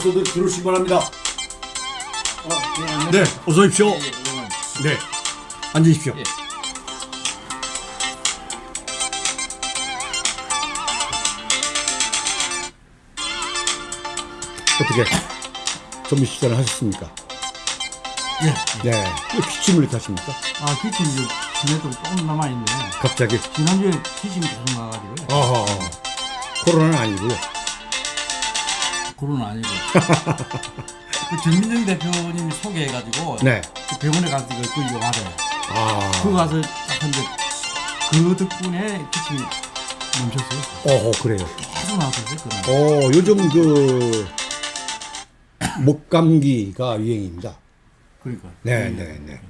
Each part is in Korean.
어서들 들어오시기 바랍니다. 어, 예, 안녕. 네, 어서 오십시오. 예, 예, 그동안. 네, 앉으십시오. 예. 어떻게 점심 식사를 하셨습니까? 예. 네, 왜 기침을 이렇게 하십니까? 아, 기침 이제 지내도 조금 남아있네. 갑자기. 지난주에 기침이 계속 나가지고요. 어허, 코로나는 아니고요. 그건 아니고. 그 전민정 대표님이 소개해가지고 네. 그 병원에 가서 이거 그 영화를 아, 그거 가서 딱 한데 그 덕분에 기침이 멈췄어요. 어허, 그래요. 계속 나왔었어요, 그날. 어, 요즘 그 목감기가 유행입니다. 그러니까. 네, 네, 네.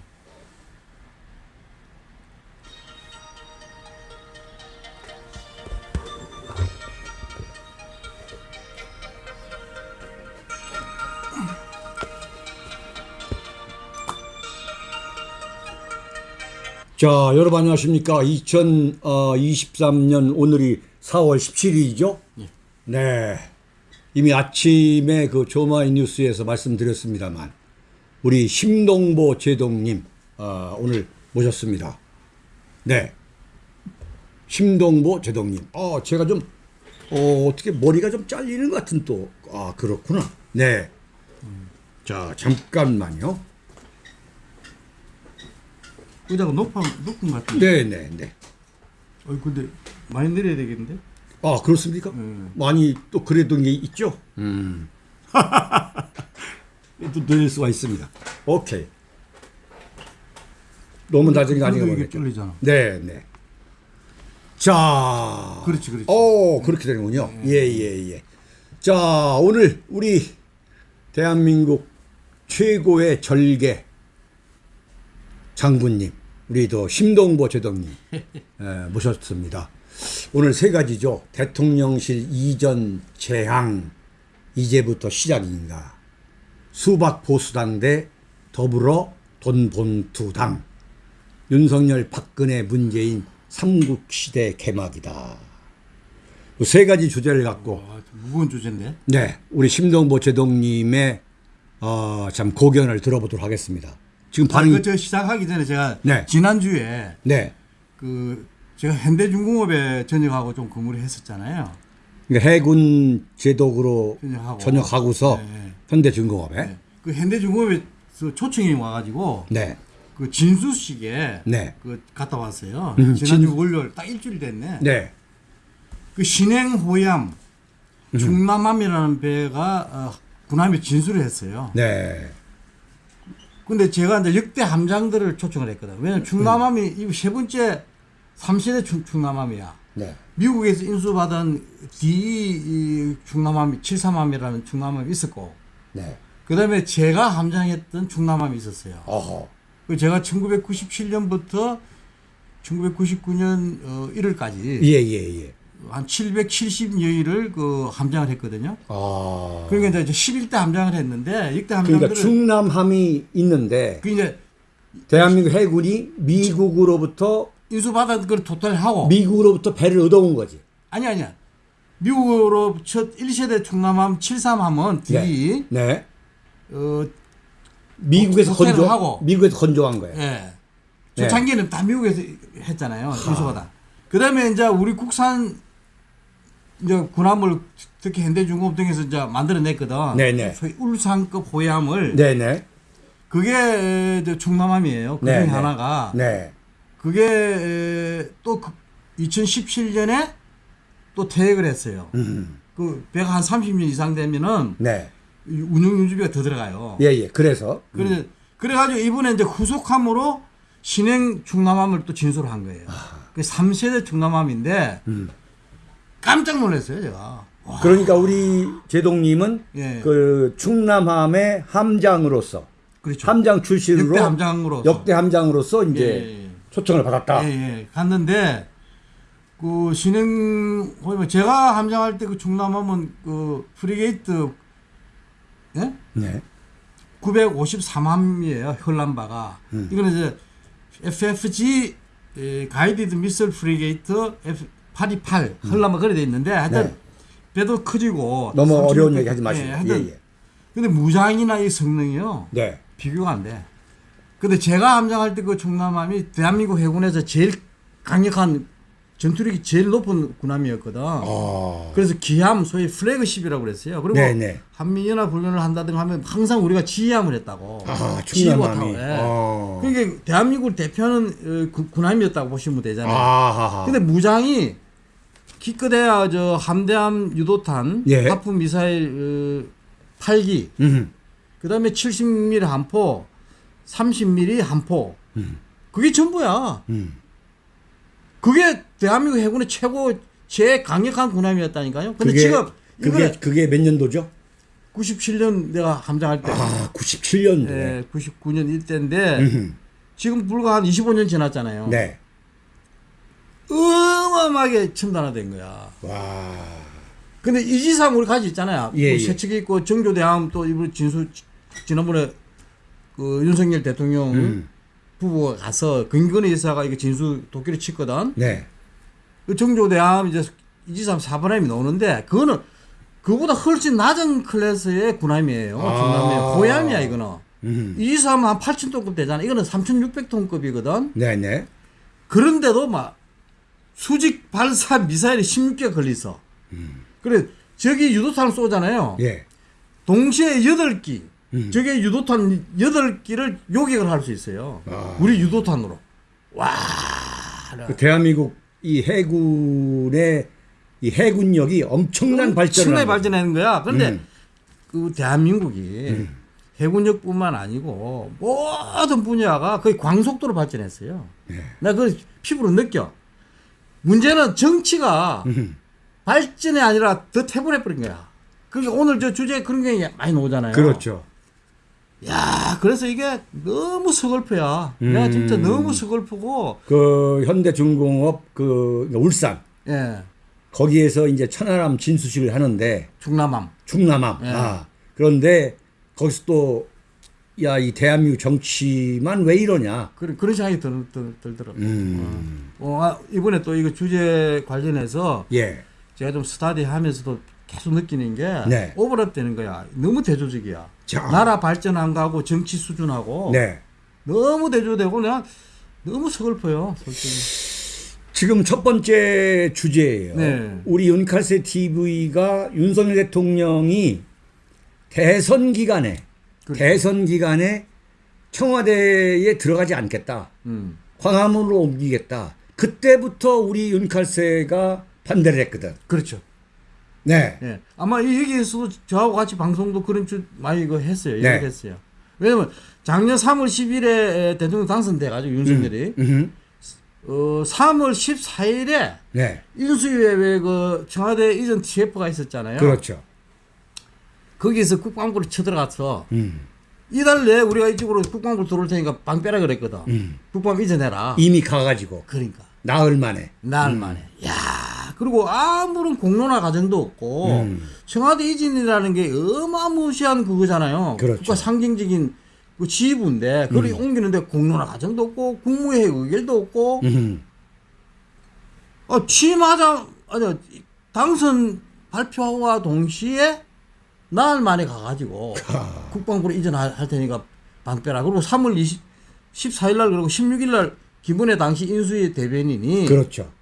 자, 여러분 안녕하십니까? 2023년 오늘이 4월 17일이죠? 네. 이미 아침에 그 조마이 뉴스에서 말씀드렸습니다만 우리 심동보 제동님 아, 오늘 모셨습니다. 네. 심동보 제동님. 어, 제가 좀 어, 어떻게 머리가 좀 잘리는 것 같은 또 아, 그렇구나. 네. 자, 잠깐만요. 의자가 높아, 높은 것 같은데. 네, 네, 네. 어, 근데 많이 내려야 되겠는데? 아, 그렇습니까? 음. 많이 또 그랬던 게 있죠? 음. 또 늘릴 수가 있습니다. 오케이. 너무 낮은 게 아닌가 그래도 이게 모르겠죠. 뚫리잖아. 네, 네. 자. 그렇지, 그렇지. 오, 그렇게 되는군요. 예, 예, 예. 자, 오늘 우리 대한민국 최고의 절개 장군님, 우리 또 심동보 제동님 에, 모셨습니다. 오늘 세 가지죠. 대통령실 이전 재앙 이제부터 시작인가. 수박 보수당 대 더불어 돈본투당. 윤석열 박근혜 문재인 삼국시대 개막이다. 이세 가지 주제를 갖고 와, 좀 무거운 주제인데? 네 우리 심동보 제동님의 어, 참 고견을 들어보도록 하겠습니다. 지금 아니, 반응이 그 저 시작하기 전에 제가 네. 지난주에 네 그 제가 현대중공업에 전역하고 좀 근무를 했었잖아요. 그러니까 해군 제독으로 전역하고. 전역하고서 네, 네. 현대중공업에 네. 그 현대중공업에서 초청이 와가지고 네. 그 진수식에 네. 그 갔다 왔어요. 음, 지난주 진- 월요일 딱 일주일 됐네. 네. 그 신행 호얌 음. 중남함이라는 배가 어, 군함에 진수를 했어요. 네. 근데 제가 이제 역대 함장들을 초청을 했거든. 왜냐면 중남함이 이 세 번째 3세대 중, 중남함이야. 네. 미국에서 인수받은 D 이 중남함 73함이라는 중남함이 있었고 네. 그다음에 제가 함장했던 중남함이 있었어요. 어허. 그 제가 1997년부터 1999년 어, 1월까지 예, 예, 예. 한 770여일을 그 함장을 했거든요. 아. 그러니까 이제 11대 함장을 했는데 이때 함장들은 그러니까 충남함이 있는데 그 이제 대한민국 해군이 미국으로부터 인수받은 걸 토탈하고 미국으로부터 배를 얻어온 거지. 아니 아니야. 미국으로 첫 1세대 충남함 73함은 D 네. 네. 어 미국에서 건조 하고. 미국에서 건조한 거예요. 예. 네. 초창기에는 다 미국에서 했잖아요. 인수받아. 그다음에 이제 우리 국산 이제 군함을 특히 현대중공업 등에서 이제 만들어냈거든. 네네. 소위 울산급 호얌을 네, 네. 그게 이제 충남함이에요. 그 중에 네, 네. 하나가 네. 그게 또 2017년에 또 퇴역을 했어요. 음. 그 배가 한 30년 이상 되면은 네. 이 운영 유지비가 더 들어가요. 예, 예. 그래서 그래 그래가지고 이번에 이제 후속함으로 신형 충남함을 또 진수를 한 거예요. 그 3세대 충남함인데 음. 깜짝 놀랐어요 제가. 와, 그러니까 우리 제동님은 예. 그 충남함의 함장으로서 그렇죠. 함장 출신으로 역대 함장으로 역대 함장으로서 이제 예, 예. 초청을 받았다. 예, 예. 갔는데 그 신형 뭐 제가 함장할 때그 충남함은 그 frigate 예? 네. 953함이에요. hull number가. 음. 이거는 이제 FFG 에, guided missile frigate F828 hull number 그래 돼 있는데 하여튼 네. 배도 커지고 너무 3600 어려운 얘기 하지 마시고. 예, 예, 하여튼 예. 근데 무장이나 이 성능이요. 네. 비교가 안 돼. 근데 제가 함장할 때그 충남함이 대한민국 해군에서 제일 강력한 전투력이 제일 높은 군함이었거든. 아. 그래서 기함 소위 flagship이라고 그랬어요. 그리고 네네. 한미연합 훈련을 한다든가 하면 항상 우리가 지휘함을 했다고. 아, 충남함이. 타고, 예. 아. 그러니까 대한민국을 대표하는 어, 군- 군함이었다고 보시면 되잖아요. 아하하. 근데 무장이 기껏해야 저 함대함 유도탄, 예. 하프 미사일 어, 8기, 음. 그 다음에 70mm 한포, 30mm 한포. 그게 전부야. 음. 그게 대한민국 해군의 최고 제일 강력한 군함이었다니까요. 근데 그게 지금 그게 그게 몇 년도죠? 97년 내가 함장할 때, 아, 97년도에. 예, 99년 이때인데 음. 지금 불과 한 25년 지났잖아요. 네. 어마어마하게 첨단화된 거야. 와. 근데 이지상 우리 가지 있잖아요. 예, 뭐 예. 세척이 있고 정조대함 또 이번 진수 지난번에 그 윤석열 대통령 음. 부부가 가서 근근의 여사가 이거 진수 도끼를 쳤거든. 네. 그 정조대함 이제 이지삼 4번함이 나오는데 그거는 그보다 훨씬 낮은 클래스의 군함이에요. 아. 중남의 고함이야 이거는. 음. 이지삼은 한 8,000톤급 되잖아. 이거는 3,600톤급이거든. 네, 네. 그런데도 막 수직 발사 미사일이 16개 걸려 있어. 그래 저기 유도탄을 쏘잖아요. 예. 동시에 8기. 음. 저게 유도탄 8기를 요격을 할 수 있어요. 아. 우리 유도탄으로. 와. 그 대한민국 이 해군의 이 해군력이 엄청난 발전을 엄청나게 거죠. 발전하는 거야. 그런데 음. 그 대한민국이 해군력뿐만 아니고 모든 분야가 거의 광속도로 발전했어요. 네. 나그 피부로 느껴. 문제는 정치가 음. 발전이 아니라 더 태분해 버린 거야. 그게 오늘 저 주제에 그런 게 많이 나오잖아요. 그렇죠. 야, 그래서 이게 너무 서글퍼야. 음. 내가 진짜 너무 서글프고, 그 현대중공업 그 울산 예, 거기에서 이제 천안함 진수식을 하는데 중남함. 충남함. 예. 아. 그런데 거기서 또 야, 이 대한민국 정치만 왜 이러냐. 그런, 그런 생각이 들, 들, 들더라고요. 음. 어, 아, 이번에 또 이거 주제 관련해서 예. 제가 좀 스타디 하면서도 계속 느끼는 게 네. 오버랩 되는 거야. 너무 대조적이야. 자. 나라 발전한 거하고 정치 수준하고 네. 너무 대조되고 내가 너무 서글퍼요. 솔직히. 지금 첫 번째 주제예요. 네. 우리 윤칼세 TV가 윤석열 대통령이 대선 기간에 그렇죠. 대선 기간에 청와대에 들어가지 않겠다. 음. 광화문으로 옮기겠다. 그때부터 우리 윤칼세가 반대를 했거든. 그렇죠. 네. 예. 아마 이 여기에서도 저하고 같이 방송도 그런 줄 많이 이거 했어요. 네. 얘기했어요. 왜냐면 작년 3월 10일에 대통령 당선돼 가지고 윤석열이 음. 어 3월 14일에 네. 인수위에 왜그 청와대 이전 TF가 있었잖아요. 그렇죠. 거기에서 국방부로 쳐들어가서 음. 이달 내에 우리가 이쪽으로 국방부 들어올 테니까 방 빼라 그랬거든. 음. 국방 이전해라. 이미 가가지고 그러니까 나흘 만에. 나흘 만에. 야 그리고 아무런 공론화 과정도 없고 음. 청와대 이전이라는 게 어마무시한 그거잖아요. 그렇죠. 국가 상징적인 그 지휘부인데 그걸 옮기는데 공론화 과정도 없고 국무회의 의결도 없고 음. 어, 취임하자 아니 당선 발표와 동시에 나흘 만에 가가지고 국방부로 이전할 할 테니까 방빼라 그리고 3월 20, 14일 날 그리고 16일 날 김은혜 당시 인수위 대변인이 그렇죠.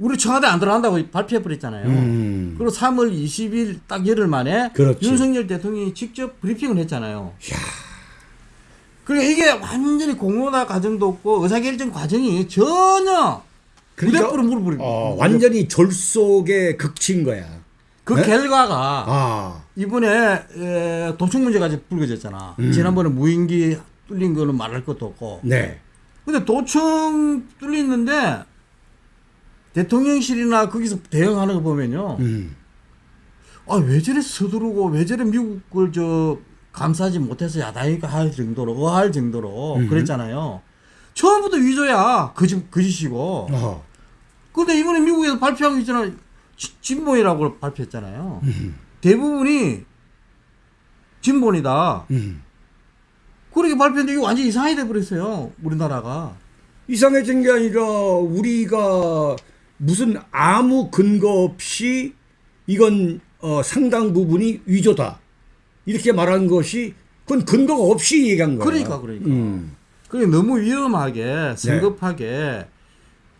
우리 청와대 안 들어간다고 발표해 버렸잖아요. 음. 그리고 3월 20일 딱 열흘 만에 그렇지. 윤석열 대통령이 직접 브리핑을 했잖아요. 그러니까 이게 완전히 공론화 과정도 없고 의사결정 과정이 전혀 그러니까 물어버리고 어, 완전히 졸속에 극치인 거야. 그 네? 결과가 아. 이번에 에, 도청 문제가 불거졌잖아. 음. 지난번에 무인기 뚫린 거는 말할 것도 없고. 네. 근데 도청 뚫리는데 대통령실이나 거기서 대응하는 거 보면요. 음. 아, 왜 저래 서두르고 왜 저래 미국을 저 감싸지 못해서 야당이가 할 정도로 어할 정도로 음. 그랬잖아요. 처음부터 위조야. 거짓 거짓이고. 어. 근데 이번에 미국에서 발표한 거 있잖아. 지- 진보이라고 발표했잖아요. 음. 대부분이 진본이다. 음. 그렇게 발표했는데 이거 완전 이상하게 돼버렸어요. 우리나라가. 이상해진 게 아니라 우리가 무슨 아무 근거 없이 이건 어, 상당 부분이 위조다 이렇게 말한 것이 그건 근거가 없이 얘기한 거야. 그러니까, 그러니까. 음. 그게 너무 위험하게, 성급하게,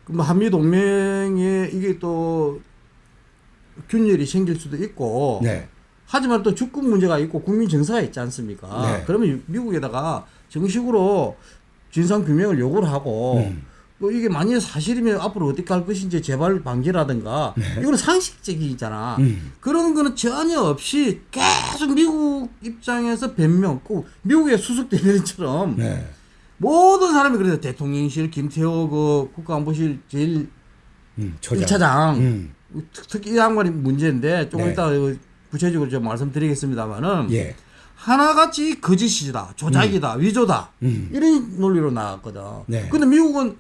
그뭐 한미 동맹에 이게 또 균열이 생길 수도 있고, 네. 하지만 또 주권 문제가 있고 국민 정서가 있지 않습니까? 네. 그러면 유- 미국에다가 정식으로 진상 규명을 요구를 하고 음. 또 이게 만일 사실이면 앞으로 어떻게 할 것인지 재발 방지라든가 이거는 상식적이잖아. 네. 음. 그런 거는 전혀 없이 계속 미국 입장에서 변명, 꼭 미국의 수석 대변인처럼 네. 모든 사람이 그래서 대통령실 김태호 그 국가안보실 제일 음. 저장. 1차장 음. 특- 특히 이 양반이 문제인데 조금 네. 이따 구체적으로 좀 말씀드리겠습니다만은 예. 하나같이 거짓이다, 조작이다, 위조다 음. 이런 논리로 나왔거든. 네. 근데 미국은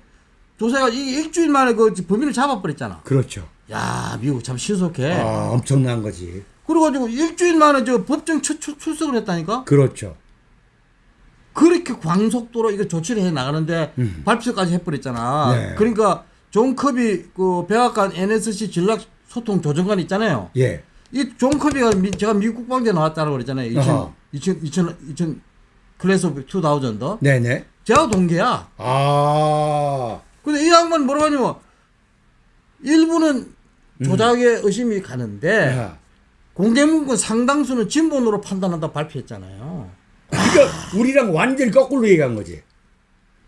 조사가 이 일주일 만에 그 범인을 잡아버렸잖아. 그렇죠. 야, 미국 참 신속해. 아, 엄청난 거지. 그래가지고 일주일 만에 저 법정 첫 출- 출석을 했다니까. 그렇죠. 그렇게 광속도로 이거 조치를 해 나가는데 음. 발표까지 해버렸잖아. 네. 그러니까 존 커비 그 백악관 NSC 전략 소통 조정관 있잖아요. 예. 이존 커비가 미- 제가 미국 국방대 나왔다고 그랬잖아요. 2000, 어허. 2000, 2000, 2000 class of 2000. 네네. 제가 동기야. 아. 근데 이 양반 뭐라고 하냐면 일부는 음. 조작에 의심이 가는데 야. 공개문건 상당수는 진본으로 판단한다 발표했잖아요. 그러니까 우리랑 완전히 거꾸로 얘기한 거지.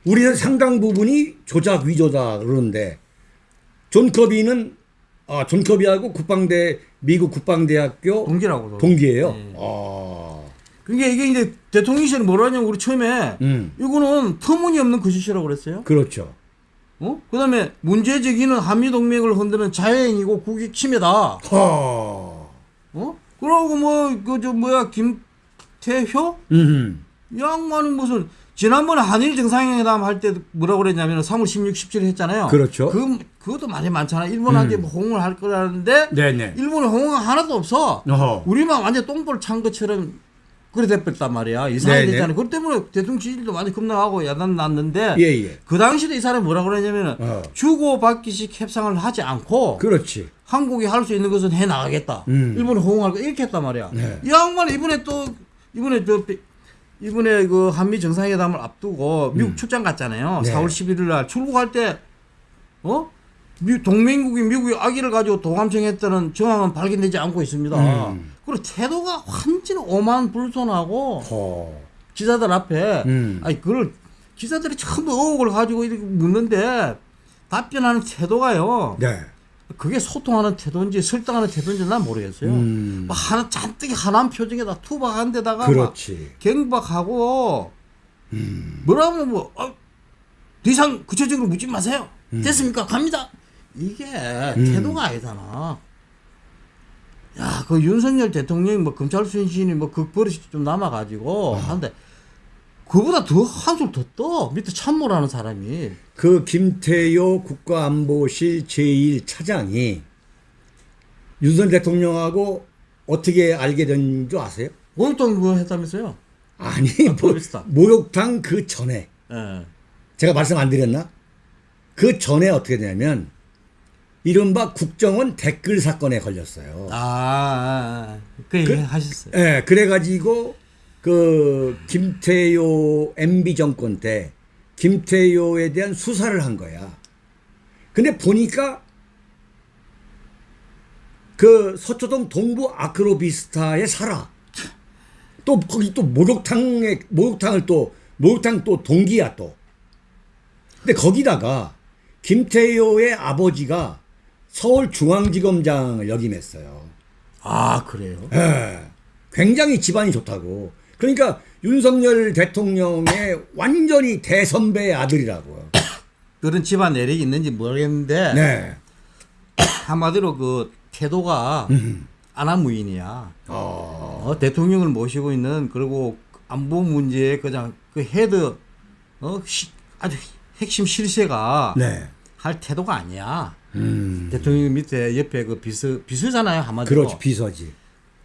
우리는 상당 부분이 조작 위조다 그러는데 존 커비는 아, 존 커비하고 국방대 미국 국방대학교 동기라고. 동기예요. 네. 아. 그러니까 이게 이제 대통령실이 뭐라 하냐면 우리 처음에 음. 이거는 터무니없는 거짓이라고 그랬어요. 그렇죠. 어? 그 다음에 문제 제기는 한미 동맹을 흔드는 자해행위고 국익 침해다. 하. 어? 그러고 뭐 그 저 뭐야 김태효 음. 이 양반이 무슨 지난번에 한일 정상회담 할 때 뭐라고 그랬냐면 3월 16, 17일 했잖아요. 그렇죠. 그 그것도 많이 많잖아. 일본한테 음. 뭐 호응을 할 거라는데 네네. 일본에 호응은 하나도 없어. 어허. 우리만 완전 똥볼 찬 것처럼 그래 돼버렸단 말이야. 네네. 됐잖아. 그것 때문에 대통령 지지율도 많이 급락하고 야단 났는데 예, 예. 그 당시에 이 사람이 뭐라고 그랬냐면은 어. 주고받기식 협상을 하지 않고 그렇지. 한국이 할 수 있는 것은 해 나가겠다. 음. 일본이 호응할 거 이렇게 했단 말이야. 네. 이 양반이 이번에 또 이번에 저 이번에 그 한미 정상회담을 앞두고 미국 출장 갔잖아요. 네. 4월 11일 날 출국할 때 어? 미- 동맹국이 미국이 아기를 가지고 도감청했다는 정황은 발견되지 않고 있습니다. 음. 그리고 태도가 완전히 오만 불손하고 허. 기자들 앞에 음. 아니 그걸 기자들이 처음 의혹을 가지고 이렇게 묻는데 답변하는 태도가요. 네. 그게 소통하는 태도인지 설득하는 태도인지 난 모르겠어요. 음. 막 하나 잔뜩 하나한 표정에다 투박한 데다가 막 그렇지. 경박하고 음. 뭐라고 뭐 어, 더 이상 구체적으로 묻지 마세요. 음. 됐습니까? 갑니다. 이게 태도가 아니잖아. 야, 그 윤석열 대통령이 뭐 검찰 수신이 뭐그 버릇이 좀 남아가지고 하는데 그보다 더 한술 더 떠. 밑에 참모라는 사람이. 그 김태효 국가안보실 제1차장이 윤석열 대통령하고 어떻게 알게 된 줄 아세요? 월동 그거 했다면서요? 아니, 뭐, 모르겠다. 목욕탕 그 전에 예. 제가 말씀 안 드렸나? 그 전에 어떻게 되냐면 이른바 국정원 댓글 사건에 걸렸어요. 아, 아, 아. 그 얘기 하셨어요. 예, 그래가지고 그 김태효 MB 정권 때 김태효에 대한 수사를 한 거야. 근데 보니까 그 서초동 동부 아크로비스타에 살아. 또 거기 또 목욕탕에 목욕탕을 또 목욕탕 또 동기야 또. 근데 거기다가 김태효의 아버지가 서울중앙지검장을 역임했어요. 아, 그래요? 예, 굉장히 집안이 좋다고. 그러니까 윤석열 대통령의 완전히 대선배의 아들이라고요. 그런 집안 내력이 있는지 모르겠는데 네. 한마디로 그 태도가 안하무인이야. 어, 어, 대통령을 모시고 있는 그리고 안보 문제에 그냥 그 head 어, 시- 아주 핵심 실세가 네. 할 태도가 아니야. 음. 대통령 밑에 옆에 그 비서 비서잖아요 한마디로. 그렇지, 비서지.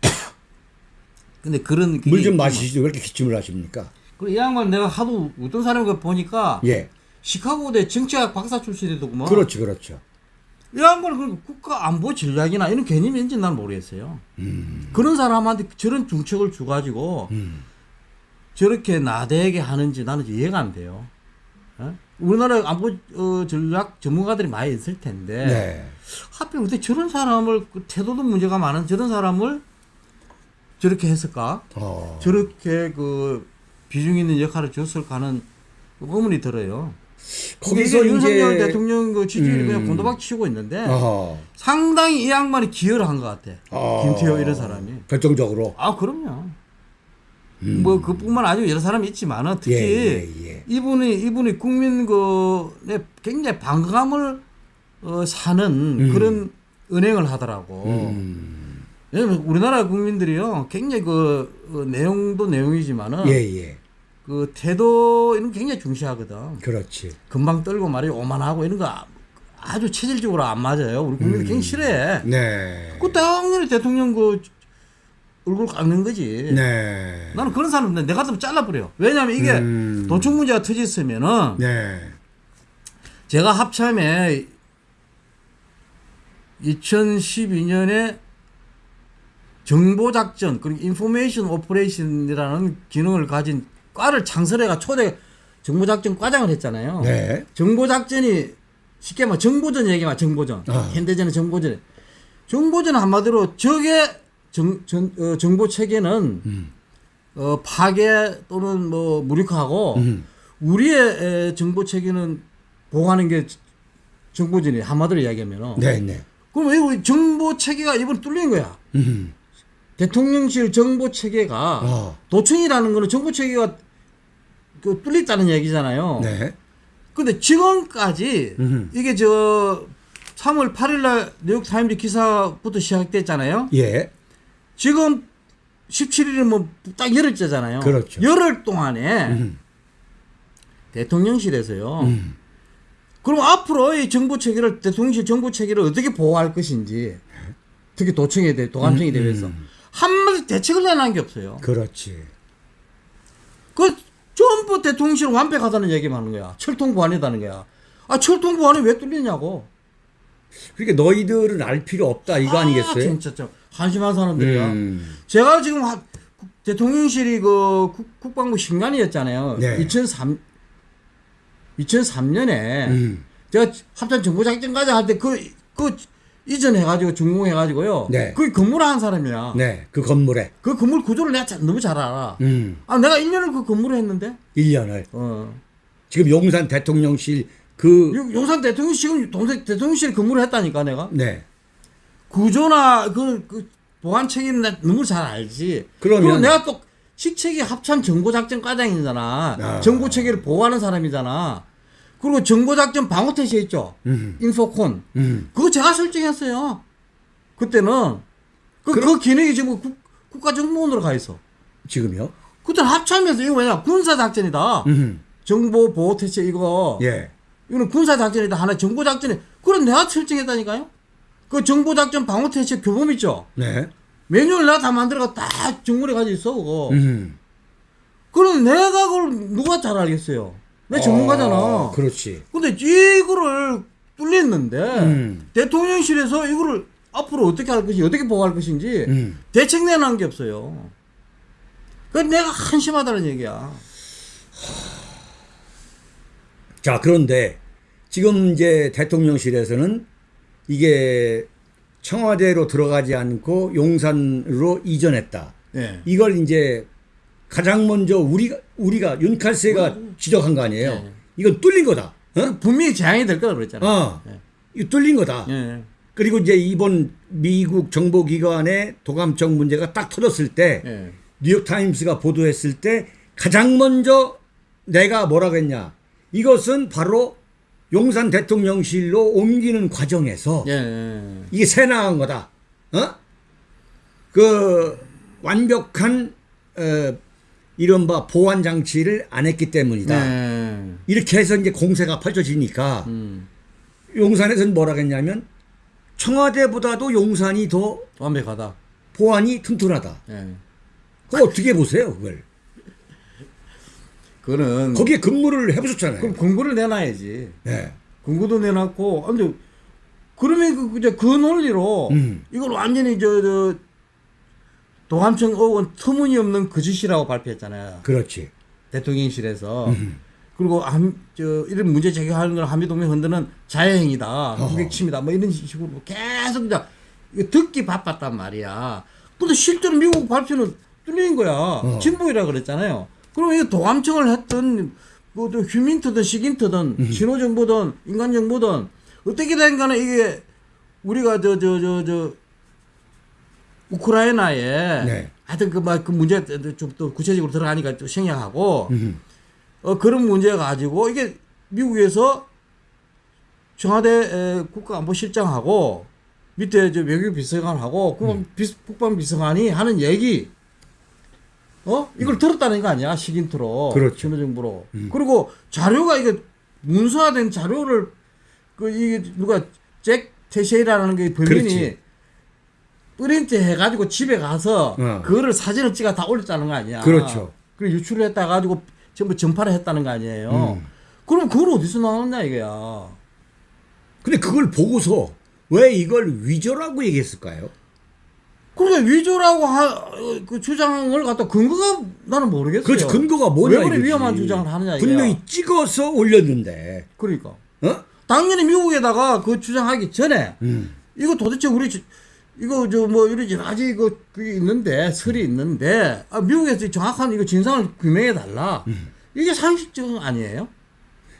근데 그런 물 좀 마시시죠. 왜 이렇게 기침을 하십니까? 그리고 이 양반 내가 하도 어떤 사람을 보니까 예. 시카고대 정치학 박사 출신이더구만. 그렇죠, 그렇죠. 이 양반은 그 국가 안보 전략이나 이런 개념인지 난 모르겠어요. 음. 그런 사람한테 저런 중책을 줘가지고 저렇게 나대게 하는지 나는 이해가 안 돼요. 어? 우리나라 안보 어, 전략 전문가들이 많이 있을 텐데 네. 하필 어떻게 저런 사람을 그 태도도 문제가 많은 저런 사람을 저렇게 했을까? 어. 저렇게 그 비중 있는 역할을 줬을까 하는 의문이 들어요. 거기서 거기서 윤석열 이제 대통령 그 지지율이 음. 그냥 곤도박 치고 있는데 어허. 상당히 이 양반이 기여를 한 것 같아. 어. 김태호 이런 사람이. 결정적으로. 아 그럼요. 뭐 그뿐만 아니고 여러 사람이 있지만은 특히 음. 예, 예, 예. 이분이 이분이 국민 그에 굉장히 반감을 어, 사는 음. 그런 은행을 하더라고. 음. 왜냐면 우리나라 국민들이요 굉장히 그 어, 내용도 내용이지만은 예, 예. 그 태도 이런 거 굉장히 중시하거든. 그렇지. 금방 떨고 말이 오만하고 이런 거 아- 아주 체질적으로 안 맞아요. 우리 국민들 굉장히 싫어해. 네. 그 당연히 대통령 그 얼굴 깎는 거지. 네. 나는 그런 사람 내 같으면 잘라버려. 왜냐면 이게 음. 도청 문제가 터졌으면은 네. 제가 합참에 2012년에 정보작전 그리고 information operation이라는 기능을 가진 과를 창설해가 초대 정보작전 과장을 했잖아요. 네. 정보작전이 쉽게 말해 정보전 얘기만 정보전. 아. 현대전은 정보전. 정보전 한마디로 적의 정, 정, 어, 정보 체계는 음. 어, 파괴 또는 뭐 무력화하고 음. 우리의 에, 정보 체계는 보호하는 게 정보전이 한마디로 이야기하면은. 네, 네. 그럼 왜 우리 정보 체계가 이번 뚫린 거야? 음. 대통령실 정보 체계가 어. 도청이라는 거는 정보 체계가 그 뚫렸다는 얘기잖아요. 네. 근데 지금까지 음. 이게 저 3월 8일 날 뉴욕 타임즈 기사부터 시작됐잖아요. 예. 지금 17일은 뭐딱 열흘째잖아요. 그렇죠. 열흘 동안에 음. 대통령실에서요. 음. 그럼 앞으로 이 정보 체계를 대통령실 정보 체계를 어떻게 보호할 것인지 특히 도청에 대해 도감청에 음, 대해서 한마디 대책을 내놓은 게 없어요. 그렇지. 그 전부 대통령실 완벽하다는 얘기만 하는 거야. 철통 보안이다는 거야. 아 철통 보안이 왜 뚫리냐고. 그러니까 너희들은 알 필요 없다 이거 아, 아니겠어요? 진짜 좀 한심한 사람들이야. 음. 제가 지금 하- 국- 대통령실이 그 국, 국방부 신관이었잖아요. 네. 2003 2003년에 음. 제가 합참 정보 작전과장 할때 그 그 이전해 가지고 전공해 가지고요. 네. 그 근무를 한 사람이야. 네, 그 건물에. 그 건물 구조를 내가 잘- 너무 잘 알아. 음, 아 내가 1년을 그 근무를 했는데. 1년을. 어. 지금 용산 대통령실 그, 용- 용산 대통령 지금 동생 대통령실 근무를 했다니까 내가. 네. 구조나 그, 그 보안 책임 나 너무 잘 알지. 그러면- 내가 또 식책이 합참 정보작전 과장이잖아. 아. 정보 체계를 보호하는 사람이잖아. 그리고 정보작전 방어태세 있죠. 음. 인포콘. 음. 그거 제가 설정했어요. 그때는 그, 그 기능이 지금 국, 국가정보원으로 가 있어. 지금요? 그때 합참에서 이거 뭐냐 군사작전이다. 음. 정보 보호 태세 이거. 예. 이거는 군사작전이다. 하나 정보작전이. 그럼 내가 설정했다니까요. 그 정보작전 방어태세 교범 있죠. 네. 매뉴얼 내가 다 만들어가 다 정물에 가지고 있어 그거. 음. 그럼 내가 그걸 누가 잘 알겠어요. 내 전문가잖아. 아, 그렇지. 근데 이거를 뚫렸는데 음. 대통령실에서 이거를 앞으로 어떻게 할 것인지 어떻게 보호할 것인지 음. 대책 내놓은 게 없어요. 그 내가 한심하다는 얘기야. 자, 그런데 지금 이제 대통령실에서는 이게 청와대로 들어가지 않고 용산으로 이전했다. 예. 이걸 이제 가장 먼저 우리가 우리가 윤칼세가 지적한 거 아니에요. 네. 이건 뚫린 거다. 어? 분명히 재앙이 될 거라 그랬잖아. 어. 예. 이거 뚫린 거다. 예. 그리고 이제 이번 미국 정보기관의 도감청 문제가 딱 터졌을 때 예. 뉴욕 타임스가 보도했을 때 가장 먼저 내가 뭐라고 했냐. 이것은 바로 용산 대통령실로 옮기는 과정에서 예. 예. 이게 새 나간 거다. 어? 그 완벽한 어, 이른바 보안 장치를 안 했기 때문이다. 예. 이렇게 해서 이제 공세가 펼쳐지니까 음. 용산에서는 뭐라고 했냐면 청와대보다도 용산이 더 완벽하다. 보안이 튼튼하다. 예. 그거 어떻게 보세요, 그걸? 그거는 거기에 근무를 해보셨잖아요. 그럼 공고를 내놔야지. 네. 공고도 내놨고, 아, 근데 그러면 그, 이제 그 논리로 음. 이걸 완전히 저, 저 도감청 의원 터무니없는 거짓이라고 발표했잖아요. 그렇지. 대통령실에서. 음. 그리고 한, 저, 이런 문제 제기하는 걸 한미동맹 흔드는 자해행위다. 무객침이다. 뭐 이런 식으로 계속 이제 듣기 바빴단 말이야. 근데 실제로 미국 발표는 뚫린 거야. 어. 진보이라 그랬잖아요. 그럼 이거 도감청을 했던 그또 휴민트든 시긴트든 음. 신호정보든 인간정보든 어떻게 된 간에 이게 우리가 저 저 저저 우크라이나에 네. 하여튼 그막그 문제 좀 또 구체적으로 들어가니까 또 생략하고 음. 어, 그런 문제 가지고 이게 미국에서 청와대 에, 국가안보실장하고 밑에 저 외교 비서관하고 그 비, 국방 비서관이 하는 얘기 어 이걸 들었다는 거 아니야 시긴트로 그렇죠. 신호정보로 그리고 자료가 이게 문서화된 자료를 그 이게 누가 잭 테셰이라는 게 범인이. 프린트 해가지고 집에 가서 어. 그거를 사진을 찍어 다 올렸다는 거 아니야. 그렇죠. 그리고 유출을 했다 가지고 전부 전파를 했다는 거 아니에요. 그럼 그걸 어디서 나왔냐 이거야. 근데 그걸 보고서 왜 이걸 위조라고 얘기했을까요? 그러니까 위조라고 하, 그 주장을 갖다 근거가 나는 모르겠어요. 그렇지. 근거가 뭐냐 왜 그래 이거지. 위험한 주장을 하느냐 이거야. 분명히 찍어서 올렸는데. 그러니까 어? 당연히 미국에다가 그 주장하기 전에 음. 이거 도대체 우리 지- 이거 저 뭐 이런 여러 가지 이거 그게 있는데 설이 있는데 아, 미국에서 정확한 이거 진상을 규명해 달라. 음. 이게 상식적 아니에요?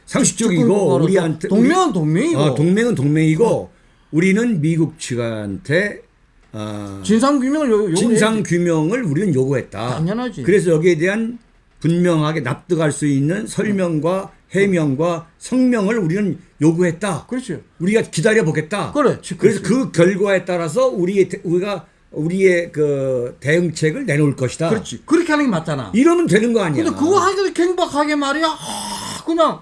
상식적이고 우리한테 동맹은 동맹이고 어, 동맹은 동맹이고 우리는 미국 측한테 어, 진상 규명을 요, 진상 규명을 우리는 요구했다. 당연하지. 그래서 여기에 대한 분명하게 납득할 수 있는 설명과 해명과 성명을 우리는 요구했다. 그렇죠. 우리가 기다려 보겠다. 그렇지, 그래서. 그 결과에 따라서 우리의 대- 우리가 우리의 그 대응책을 내놓을 것이다. 그렇지. 그렇게 하는 게 맞잖아. 이러면 되는 거 아니야. 근데 그거 하기도 갱박하게 말이야. 아, 그냥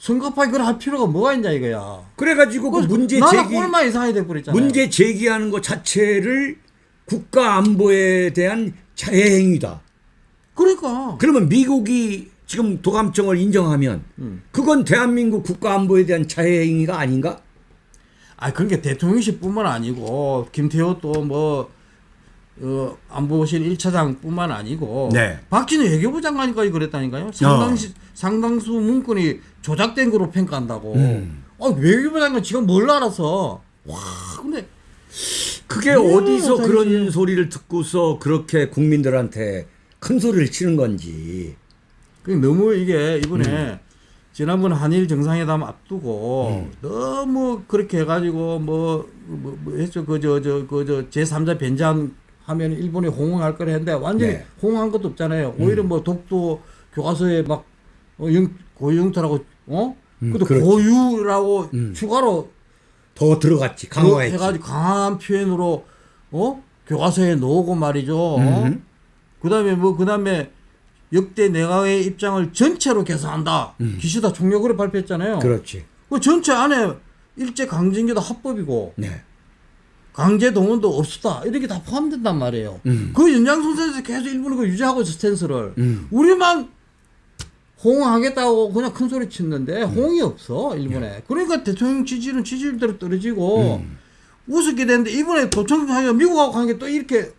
성급하게 그걸 할 필요가 뭐가 있냐 이거야. 그래가지고 그 문제 제기 꼴만 이상하게 돼버렸잖아. 문제 제기하는 것 자체를 국가 안보에 대한 자해행위다. 그러니까. 그러면 미국이 지금 도감청을 인정하면 음. 그건 대한민국 국가 안보에 대한 자해행위가 아닌가? 아, 그러니까 대통령실뿐만 아니고 김태호 또뭐 어, 안보실 1차장뿐만 아니고 네. 박진우 외교부 장관까지 그랬다니까요. 상당시 상당수 문건이 조작된 거로 평가한다고. 음. 아, 외교부 장관 지금 뭘 알아서. 와, 근데 그게 음, 어디서 당연히. 그런 소리를 듣고서 그렇게 국민들한테 큰 소리를 치는 건지. 그 너무 이게 이번에 음. 지난번 한일 정상회담 앞두고 너무 그렇게 해가지고 뭐, 뭐, 뭐 했죠 그저 저 그저 제3자 변장 하면 일본이 호응할 거라 했는데 완전히 네. 호응한 것도 없잖아요. 오히려 뭐 독도 교과서에 막 어, 영, 고유영토라고 어? 음, 그것도 그렇지. 고유라고 음. 추가로 더 들어갔지. 강화했지. 해가지고 강한 표현으로 어 교과서에 놓고 말이죠. 어? 음. 그다음에 뭐 그다음에 역대 내각의 입장을 전체로 개선한다. 기시다 총력으로 발표했잖아요. 음. 그렇지. 그 전체 안에 일제 강점기도 합법이고 네. 강제 동원도 없었다. 이렇게 다 포함된단 말이에요. 음. 그 연장선상에서 계속 일본이 그 유지하고 있어 스탠스를. 음. 우리만 호응하겠다고 그냥 큰 소리 음. 치는데 호응이 없어 일본에. 네. 그러니까 대통령 지지는 지지율대로 떨어지고 음. 우습게 되는데 이번에 도청하게 미국하고 관계 또 이렇게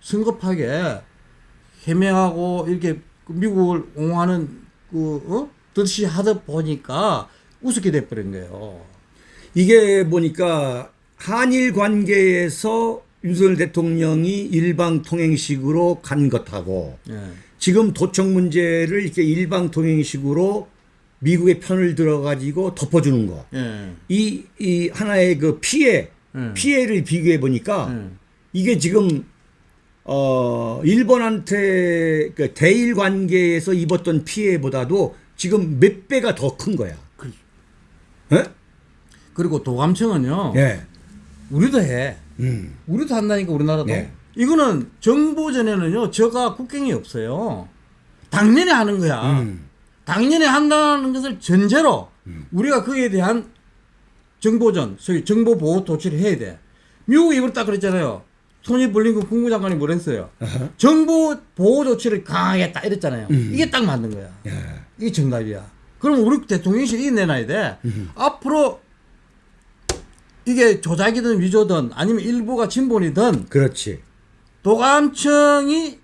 성급하게 해명하고 이렇게 그 미국을 옹호하는 그 어? 듯이 하다 보니까 우습게 돼버린 거예요. 이게 보니까 한일 관계에서 윤석열 대통령이 일방 통행식으로 간 것하고 예. 지금 도청 문제를 이렇게 일방 통행식으로 미국의 편을 들어가지고 덮어주는 거. 예. 이, 이 하나의 그 피해, 음. 피해를 비교해 보니까 음. 이게 지금 어 일본한테 그 대일 관계에서 입었던 피해보다도 지금 몇 배가 더 큰 거야. 그- 예? 그리고 도감청은요. 예. 우리도 해. 음. 우리도 한다니까 우리나라도. 네. 이거는 정보 전에는요. 저가 국경이 없어요. 당연히 하는 거야. 음. 당연히 한다는 것을 전제로 우리가 거기에 대한 정보전, 소위 정보 보호 조치를 해야 돼. 미국이 이걸 딱 그랬잖아요. 토니 블링컨 국무장관이 뭐랬어요? 정보 보호 조치를 강하겠다 이랬잖아요. 음. 이게 딱 맞는 거야. 야. 이게 정답이야. 그럼 우리 대통령실이 내놔야 돼. 앞으로 이게 조작이든 위조든 아니면 일부가 진본이든 그렇지. 도감청이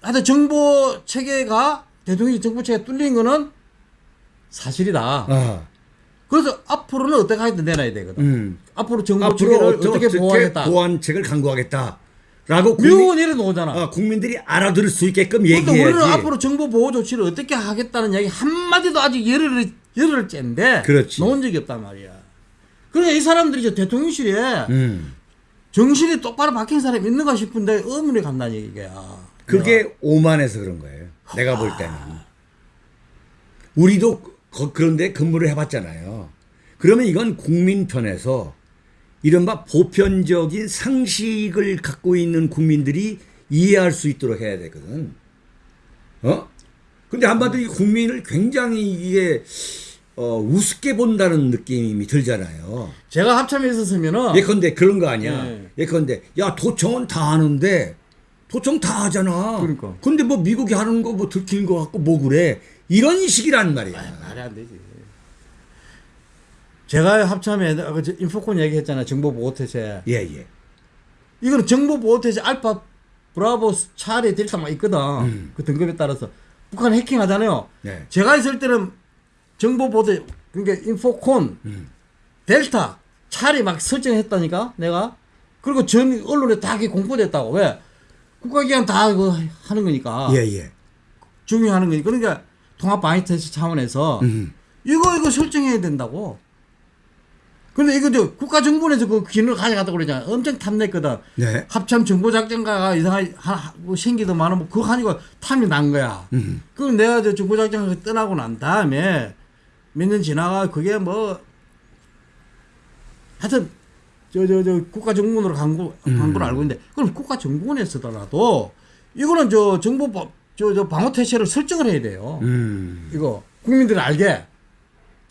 하여튼 정보 체계가 대통령이 정보 체계가 뚫린 거는 사실이다. 아. 그래서 앞으로는 어떻게 하든 내놔야 되거든. 음. 앞으로 정보 앞으로 체계를 어떻게, 어떻게 어떻게 보호하겠다. 보완책을 강구하겠다. 라고 미국은. 아, 국민들이 알아들을 수 있게끔 근데 얘기해야지. 우리는 앞으로 정보 보호 조치를 어떻게 하겠다는 이야기 한 마디도 아직 열흘, 열흘째인데 그렇지. 놓은 적이 없단 말이야. 그러니까 이 사람들이 이제 대통령실에 음. 정신이 똑바로 박힌 사람이 있는가 싶은데 의문이 간다는 얘기야. 그게 오만해서 그런 거예요. 내가 볼 때는. 우리도 거- 그런데 근무를 해봤잖아요. 그러면 이건 국민 편에서 이른바 보편적인 상식을 갖고 있는 국민들이 이해할 수 있도록 해야 되거든. 어? 근데 한마디로 이 국민을 굉장히 이게 어, 우습게 본다는 느낌이 들잖아요. 제가 합참에 있었으면은 예컨대 그런 거 아니야. 네. 예컨대 야 도청은 다 하는데 도청 다 하잖아. 그러니까. 근데 뭐 미국이 하는 거 뭐 들키는 거 같고 뭐 그래. 이런 식이란 말이야. 말이 안 되지. 제가 합참에 저 인포콘 얘기했잖아요. 정보 보호 태세. 예, 예. 이거는 정보 보호 태세 알파 브라보 차례 델타 막 있거든. 음. 그 등급에 따라서 북한 해킹하잖아요. 네. 제가 있을 때는 정보 보호 태 그러니까 인포콘 음. 델타 차례 막 설정했다니까 내가. 그리고 전 언론에 다 그게 공포됐다고 왜? 국가기관 다 이거 하는 거니까 예, 예. 중요하는 거니까 그러니까 통합 방위 태세 차원에서 음. 이거 이거 설정해야 된다고. 근데 이거 저 국가정보원에서 그 기능을 가져갔다고 그러잖아. 엄청 탐냈거든. 네. 합참 정보작전가가 이상하게 하, 뭐 생기도 많으뭐 그거 하니까 탐이 난 거야. 음. 그 내가 저 정보작전가 떠나고 난 다음에 몇 년 지나가 그게 뭐 하여튼 저 저 저 국가정보원으로 광고 음. 광고를 알고 있는데 그럼 국가정보원에서더라도 이거는 저 정보 저 저 방어 태세를 설정을 해야 돼요. 음. 이거 국민들이 알게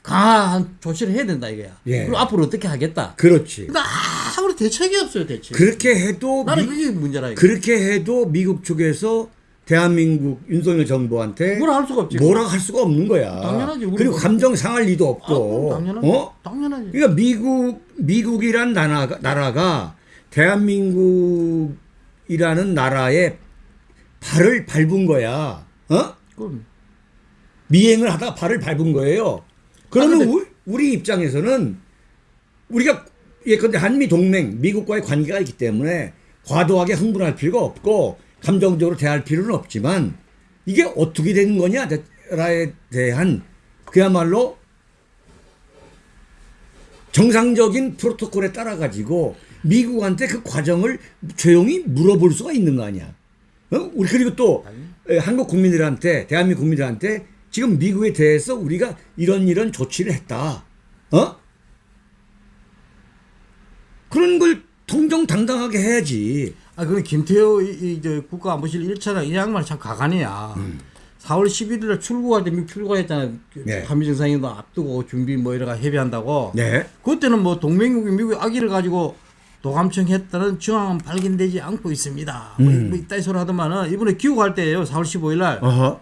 강한 조치를 해야 된다 이거야. 예. 그리고 앞으로 어떻게 하겠다. 그렇지. 아무리 대책이 없어요 대책. 그렇게 해도 나는 미, 그게 문제라 이거. 그렇게 해도 미국 쪽에서 대한민국 윤석열 정부한테 뭐라 할 수가 없지. 뭐라 할 수가 없는 거야. 당연하지. 그리고 뭐- 감정 상할 리도 아, 없고. 그럼 당연하지. 어? 당연하지. 그러니까 미국 미국이란 나라가, 나라가 대한민국이라는 나라에 발을 밟은 거야. 어? 그럼 미행을 하다가 발을 밟은 거예요. 그러면 아, 근데- 우- 우리 입장에서는 우리가 예컨대 한미 동맹 미국과의 관계가 있기 때문에 과도하게 흥분할 필요가 없고 감정적으로 대할 필요는 없지만 이게 어떻게 된 거냐라에 대한 그야말로 정상적인 프로토콜에 따라 가지고 미국한테 그 과정을 조용히 물어볼 수가 있는 거 아니야. 어? 우리 그리고 또 에, 한국 국민들한테 대한민국 국민들한테 지금 미국에 대해서 우리가 이런 이런 조치를 했다. 어? 그런 걸 통정당당하게 해야지. 아, 그럼 김태호 이, 이, 저 국가안보실 1차장 이 양반이 참 가관이야. 4월 11일에 출국할 때 미국 출국했잖아요. 그 네. 한미 정상회담 앞두고 준비 뭐 이래가 협의한다고. 네. 그때는 뭐 동맹국이 미국의 아기를 가지고 도감청했다는 정황은 발견되지 않고 있습니다. 뭐, 음. 뭐 이따위 소리 하더만은 이번에 귀국할 때예요. 4월 15일 날 어허.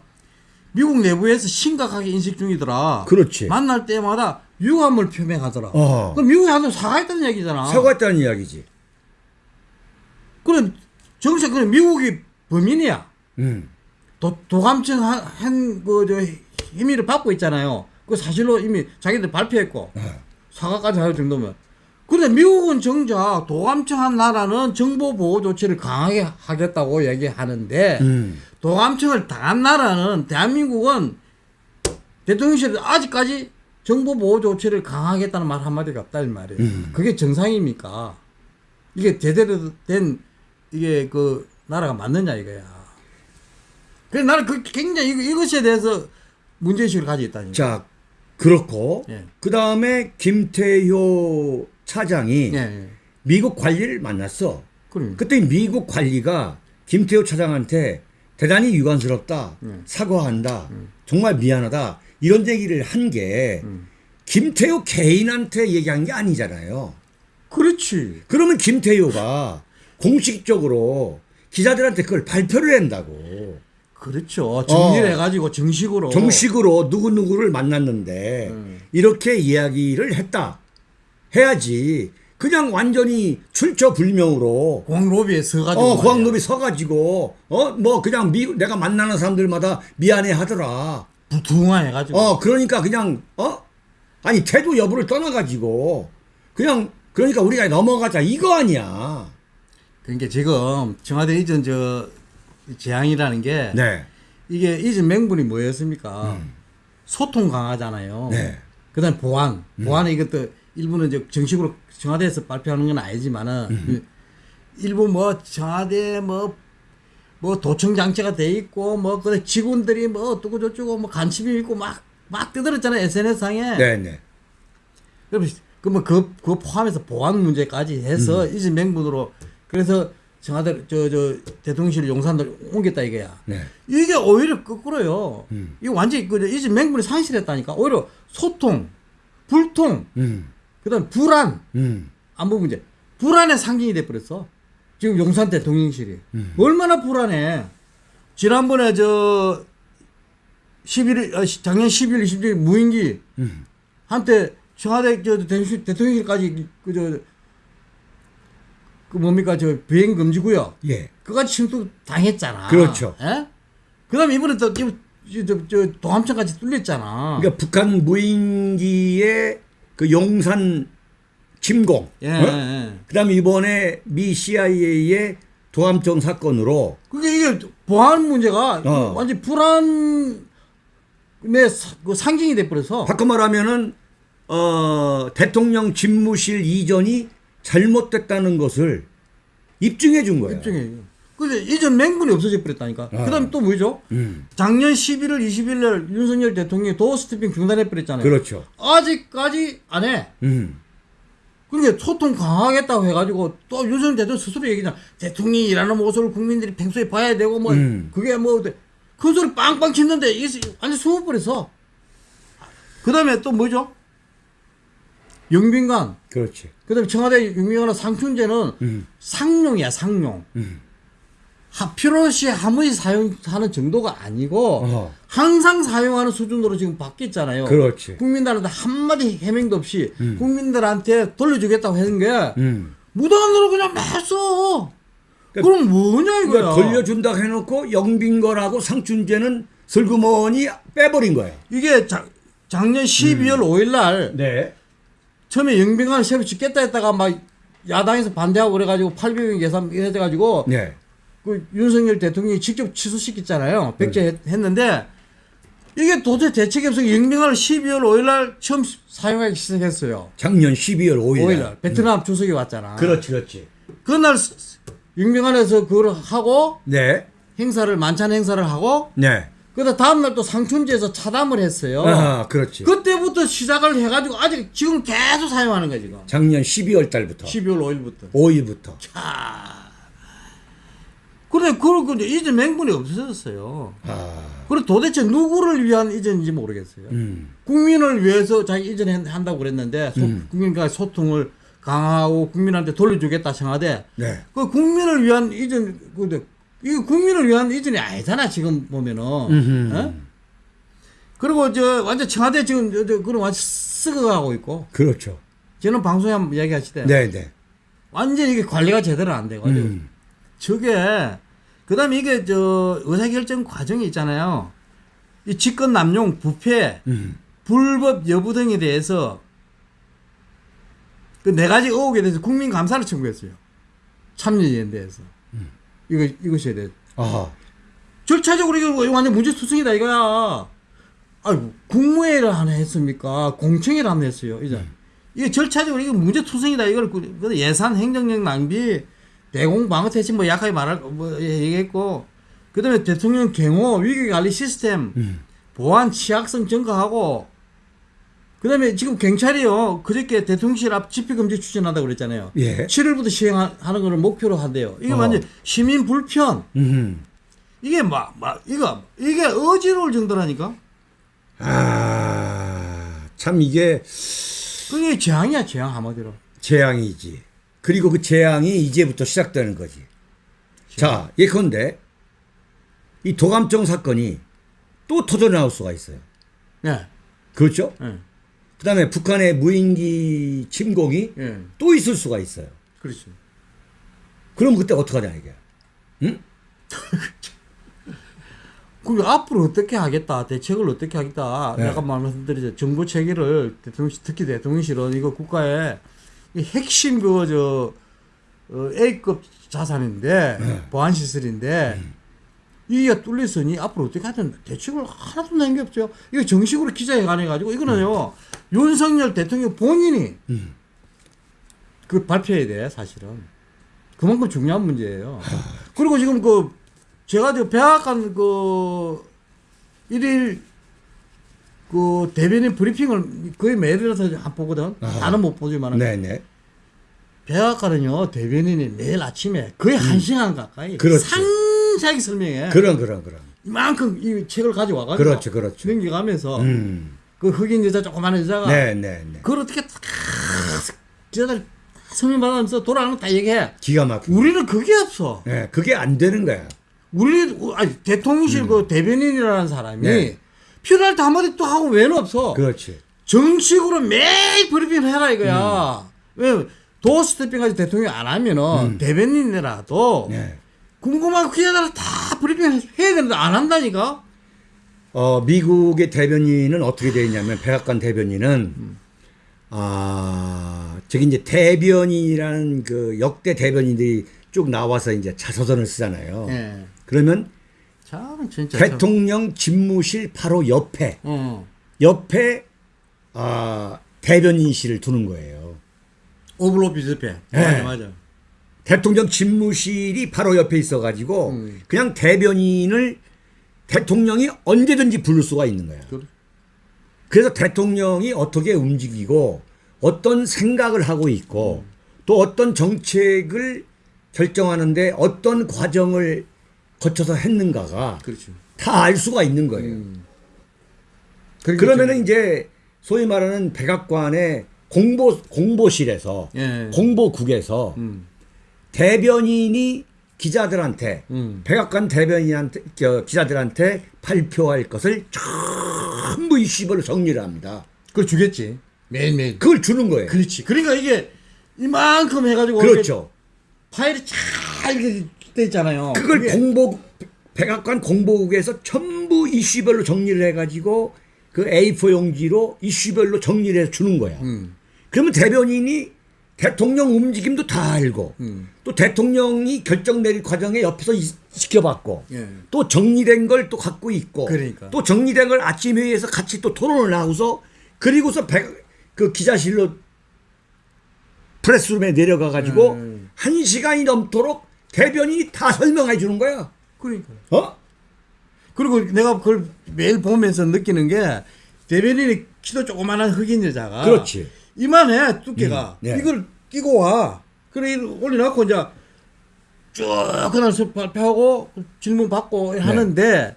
미국 내부에서 심각하게 인식 중이더라. 그렇지. 만날 때마다 유감을 표명하더라. 어허. 그럼 미국이 한테 사과했다는 얘기잖아. 사과했다는 이야기지. 그럼 정책 그럼 미국이 범인이야. 음. 도, 도감청 한그저 힘의를 받고 있잖아요. 그 사실로 이미 자기들 발표했고 어. 사과까지 할 정도면. 그런데 미국은 정작 도감청한 나라는 정보 보호 조치를 강하게 하겠다고 얘기하는데 음. 도감청을 당한 나라는 대한민국은 대통령실 아직까지 정보 보호 조치를 강하겠다는 말 한마디가 없다 이 말이에요. 음. 그게 정상입니까? 이게 제대로 된 이게 그 나라가 맞느냐 이거야. 그래서 나는 그 굉장히 이것에 대해서 문제의식을 가지고 있다니까. 자, 그렇고 예. 그 다음에 김태효 차장이 예, 예. 미국 관리를 만났어. 그럼 그때 미국 관리가 김태효 차장한테 대단히 유감스럽다. 음. 사과한다. 정말 미안하다. 이런 얘기를 한게 음. 김태효 개인한테 얘기한 게 아니잖아요. 그렇지. 그러면 김태효가 공식적으로 기자들한테 그걸 발표를 한다고. 그렇죠. 정리를 어. 해가지고 정식으로. 정식으로 누구누구를 만났는데 음. 이렇게 이야기를 했다. 해야지. 그냥 완전히 출처불명으로 공항 로비에 서가지고. 어. 고학급이 서가지고, 어, 뭐, 그냥 미, 내가 만나는 사람들마다 미안해 하더라. 부둥화해가지고. 어, 그러니까 그냥, 어? 아니, 태도 여부를 떠나가지고, 그냥, 그러니까 우리가 넘어가자. 이거 아니야. 그러니까 지금 청와대 이전 저 재앙이라는 게 네. 이게 이전 맹분이 뭐였습니까? 소통 강하잖아요. 음. 네. 그다음 보안, 음. 보안은 이것도 일부는 이제 정식으로 청와대에서 발표하는 건 아니지만은 음. 일부 뭐 청와대 뭐뭐 도청 장치가 돼 있고 뭐 그 직원들이 뭐 어쩌고 저쩌고 뭐 간첩이 있고 막막 뜨들었잖아요 SNS 상에. 네네. 그럼 그뭐 그, 그 포함해서 보안 문제까지 해서 음. 이제 맹분으로 그래서 청와대 저 저 대통령실 용산들 옮겼다 이거야. 네. 이게 오히려 거꾸로요. 음. 이거 완전히 그 이제 맹분이 상실했다니까. 오히려 소통, 불통, 음, 그다음 불안, 음, 안보 문제, 불안의 상징이 돼 버렸어. 지금 용산 대통령실이 음. 얼마나 불안해. 지난번에 저 11일 어, 시- 작년 10일 20일 무인기 음. 한때 청와대 저 대통령실, 대통령실까지 그저 그 뭡니까 저 비행 금지 구역 예. 그까지 침투 당했잖아. 그렇죠. 예? 그다음에 이번에 또 지금 저, 저 도함청까지 뚫렸잖아. 그러니까 북한 무인기의 그 용산 침공. 예, 어? 예. 그 다음에 이번에 미 CIA의 도함청 사건으로 그게 이게 보안 문제가 어. 완전 불안의 사- 그 상징이 돼 버려서 바꿔 말하면은 어, 대통령 집무실 이전이 잘못됐다는 것을 입증해 준 거예요. 입증해. 근데 이전 맹분이 없어져 버렸다니까. 어. 그다음에 또 뭐죠? 음, 작년 11월 20일 날 윤석열 대통령이 도어 스태핑 중단해 버렸잖아요. 그렇죠. 아직까지 안 해. 음, 그러니까 소통 강화하겠다고 해가지고 또 윤석열 대통령 스스로 얘기잖아. 대통령이 일하는 모습을 국민들이 평소에 봐야 되고 뭐 음. 그게 뭐 큰 소리 빵빵 치는데 이게 완전 숨어버려서. 그 다음에 또 뭐죠? 영빈관. 그렇지. 그 다음에 청와대 영빈관의 상춘제는 음, 상용이야 상용. 음. 하, 필요시 하무이 사용하는 정도가 아니고 어허. 항상 사용하는 수준으로 지금 바뀌었잖아요. 그렇지. 국민들한테 한마디 해명도 없이 음. 국민들한테 돌려주겠다고 하는 게 음. 무단으로 그냥 냈어. 그러니까- 그럼 뭐냐 이거야. 그러니까 돌려준다 해놓고 영빈 거라고 상춘제는 슬그머니 빼버린 거예요. 이게 자, 작년 12월 5일 날 네. 처음에 영병관을 새로 짓겠다 했다가 막 야당에서 반대하고 그래가지고 800명 예산 해가지고 네. 그 윤석열 대통령이 직접 취소시켰잖아요. 백제했는데 이게 도대체 대책이 없어 영병관을 12월 5일 날 처음 사용하기 시작했어요. 작년 12월 5일. 5일 날 베트남 주석이 왔잖아. 그렇지, 그렇지. 그날 영병관에서 그걸 하고 네. 행사를 만찬 행사를 하고 네. 그다음 다음 날 또 상춘지에서 차담을 했어요. 아, 그렇지. 그때부터 시작을 해가지고 아직 지금 계속 사용하는 거야 지금. 작년 12월 달부터. 12월 5일부터. 5일부터. 그래 그러고 이제 이전 맹분이 없어졌어요. 아. 그리고 도대체 누구를 위한 이전인지 모르겠어요. 음. 국민을 위해서 자기 이전한다고 그랬는데 소, 음. 국민과 소통을 강화하고 국민한테 돌려주겠다 청하되 네. 그 국민을 위한 이전 근데 이거 국민을 위한 이전이 아니잖아 지금 보면은. 어? 그리고 저 완전 청와대 지금 저, 저 그런 완전 썩어가고 있고 그렇죠. 저는 방송에 한번 이야기하시대. 네, 네. 완전 이게 관리가 제대로 안 돼가지고 음. 저게 그다음에 이게 저 의사결정 과정이 있잖아요. 이 직권 남용, 부패, 음. 불법 여부 등에 대해서 그 네 가지 의혹에 대해서 국민 감사를 청구했어요. 참여연대에서 이거 이것에 대해 아하. 절차적으로 이거 완전 문제투성이다 이거야. 아이고 국무회의를 하나 했습니까? 공청회를 하나 했어요. 이제 이게 절차적으로 이거 문제 투성이다 이걸 그- 그 예산 행정력 낭비 대공 방어태칙 뭐 약하게 말할 거뭐 얘기했고 그다음에 대통령 경호 위기 관리 시스템 음. 보안 취약성 증가하고 그 다음에 지금 경찰이요 그저께 대통령실 앞 집회금지 추진한다고 그랬잖아요. 예. 7일부터 시행하는 거를 목표로 한대요. 이게 어. 완전 시민 불편 음. 이게 막, 막, 이거, 이게 어지러울 정도라니까? 아. 참 이게 그게 재앙이야, 재앙, 한마디로. 재앙이지. 그리고 그 재앙이 이제부터 시작되는 거지. 자, 예컨대 이 도감청 사건이 또 터져 나올 수가 있어요. 예, 그렇죠? 예, 그 다음에 북한의 무인기 침공이 예. 또 있을 수가 있어요. 그렇지. 그럼 그때 어떡하냐 이게. 그 앞으로 어떻게 하겠다, 대책을 어떻게 하겠다. 네. 약간 말씀드리죠. 정부 체계를 대통령, 특히 대통령실은 이거 국가의 이 핵심 그, 저, 어, A급 자산인데, 네. 보안시설인데, 음. 이게 뚫렸으니 앞으로 어떻게 하든 대책을 하나도 낸 게 없죠. 이거 정식으로 기자회견 해가지고 이거는요, 윤석열 대통령 본인이 음. 그 발표해야 돼, 사실은. 그만큼 중요한 문제예요. 그리고 지금 그, 제가 저 백악관 그, 일일 그 대변인 브리핑을 거의 매일이라서 안 보거든. 아하. 다는 못 보지만. 네네. 백악관은요, 대변인이 매일 아침에 거의 한 시간 가까이 음. 그렇지. 상 세하게 설명해. 그런 그런 그런. 이만큼 이 책을 가져와 가지고. 그렇죠, 그렇죠. 넘겨가면서 음. 그 흑인 여자 조그마한 여자가 네네네. 그걸 어떻게 다 여자들 설명 받으면서 돌아가는 거다 얘기해. 기가 막히고. 우리는 그게 없어. 예, 그게 안 되는 거야. 우리 아니 대통령실 그 대변인이라는 사람이 음. 네. 필요할 때 한마디 또 하고 왜는 없어. 그렇지. 정식으로 매일 브리핑 해라 이거야. 음. 왜 doorstepping까지 대통령 안 하면은 대변인이라도 네. 궁금한 그 기자를 다 브리핑 해야 되는데 안 한다니까. 어, 미국의 대변인은 어떻게 되어 있냐면 백악관 대변인은 아, 저기 이제 대변인이라는 그 역대 대변인들이 쭉 나와서 이제 자서전을 쓰잖아요. 예. 그러면 참 진짜. 참. 대통령 집무실 바로 옆에 어. 옆에 아, 대변인실을 두는 거예요. 오블로 비슷해. 네. 맞아 맞아. 대통령 집무실이 바로 옆에 있어가지고 음. 그냥 대변인을 대통령이 언제든지 부를 수가 있는 거야. 그래. 그래서 대통령이 어떻게 움직이고 어떤 생각을 하고 있고 또 어떤 정책을 결정하는데 어떤 과정을 거쳐서 했는가가 그렇죠. 다알 수가 있는 거예요. 음. 그러면은 이제 소위 말하는 백악관의 공보 공보실에서 예. 공보국에서 음. 대변인이 기자들한테 음. 백악관 대변인한테 저, 기자들한테 발표할 것을 전부 이슈별로 정리를 합니다. 그걸 주겠지. 매일매일. 그걸 주는 거예요. 그렇지. 그러니까 이게 이만큼 해가지고 그렇죠. 파일이 잘 이렇게 돼 있잖아요. 그걸 그게 공보 백악관 공보국에서 전부 이슈별로 정리를 해가지고 그 A4 용지로 이슈별로 정리를 해서 주는 거야. 음. 그러면 대변인이 대통령 움직임도 다 알고 음. 또 대통령이 결정 내릴 과정에 옆에서 이- 지켜봤고 예. 또 정리된 걸 또 갖고 있고 그러니까. 또 정리된 걸 아침 회의에서 같이 또 토론을 하고서 그리고서 배- 그 기자실로 프레스룸에 내려가 가지고 음. 한 시간이 넘도록 대변인이 다 설명해 주는 거야. 그러니까. 어? 그리고 내가 그걸 매일 보면서 느끼는 게 대변인이 키도 조그만한 흑인 여자가 그렇지. 이만해 두께가 음, 네. 이걸 끼고 와 그래 올려놓고 이제 쭉 그날 수 발표하고 질문 받고 하는데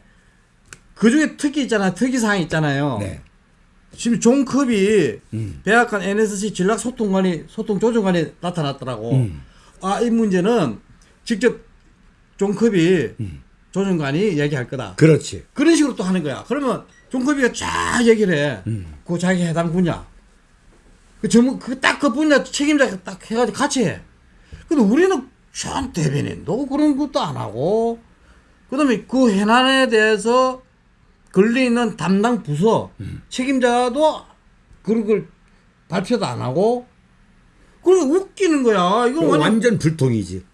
그 중에 특기 있잖아 특이 사항 있잖아요. 네. 지금 존컵이 음. 백악관 NSC 전략 소통관이 소통 조정관이 나타났더라고. 음. 아이 문제는 직접 존컵이 음. 조정관이 얘기할 거다. 그렇지. 그런 식으로 또 하는 거야. 그러면 종컵이가 쫙 얘기를 해. 음. 그 자기 해당 분야. 그 전문, 그딱 그 분야 책임자 딱 해가지고 같이 해. 근데 우리는 참 대변인도 그런 것도 안 하고, 그 다음에 그 해난에 대해서 걸려있는 담당 부서, 음. 책임자도 그런 걸 발표도 안 하고, 그리고 웃기는 거야. 이거 그거 완전 완전 불통이지.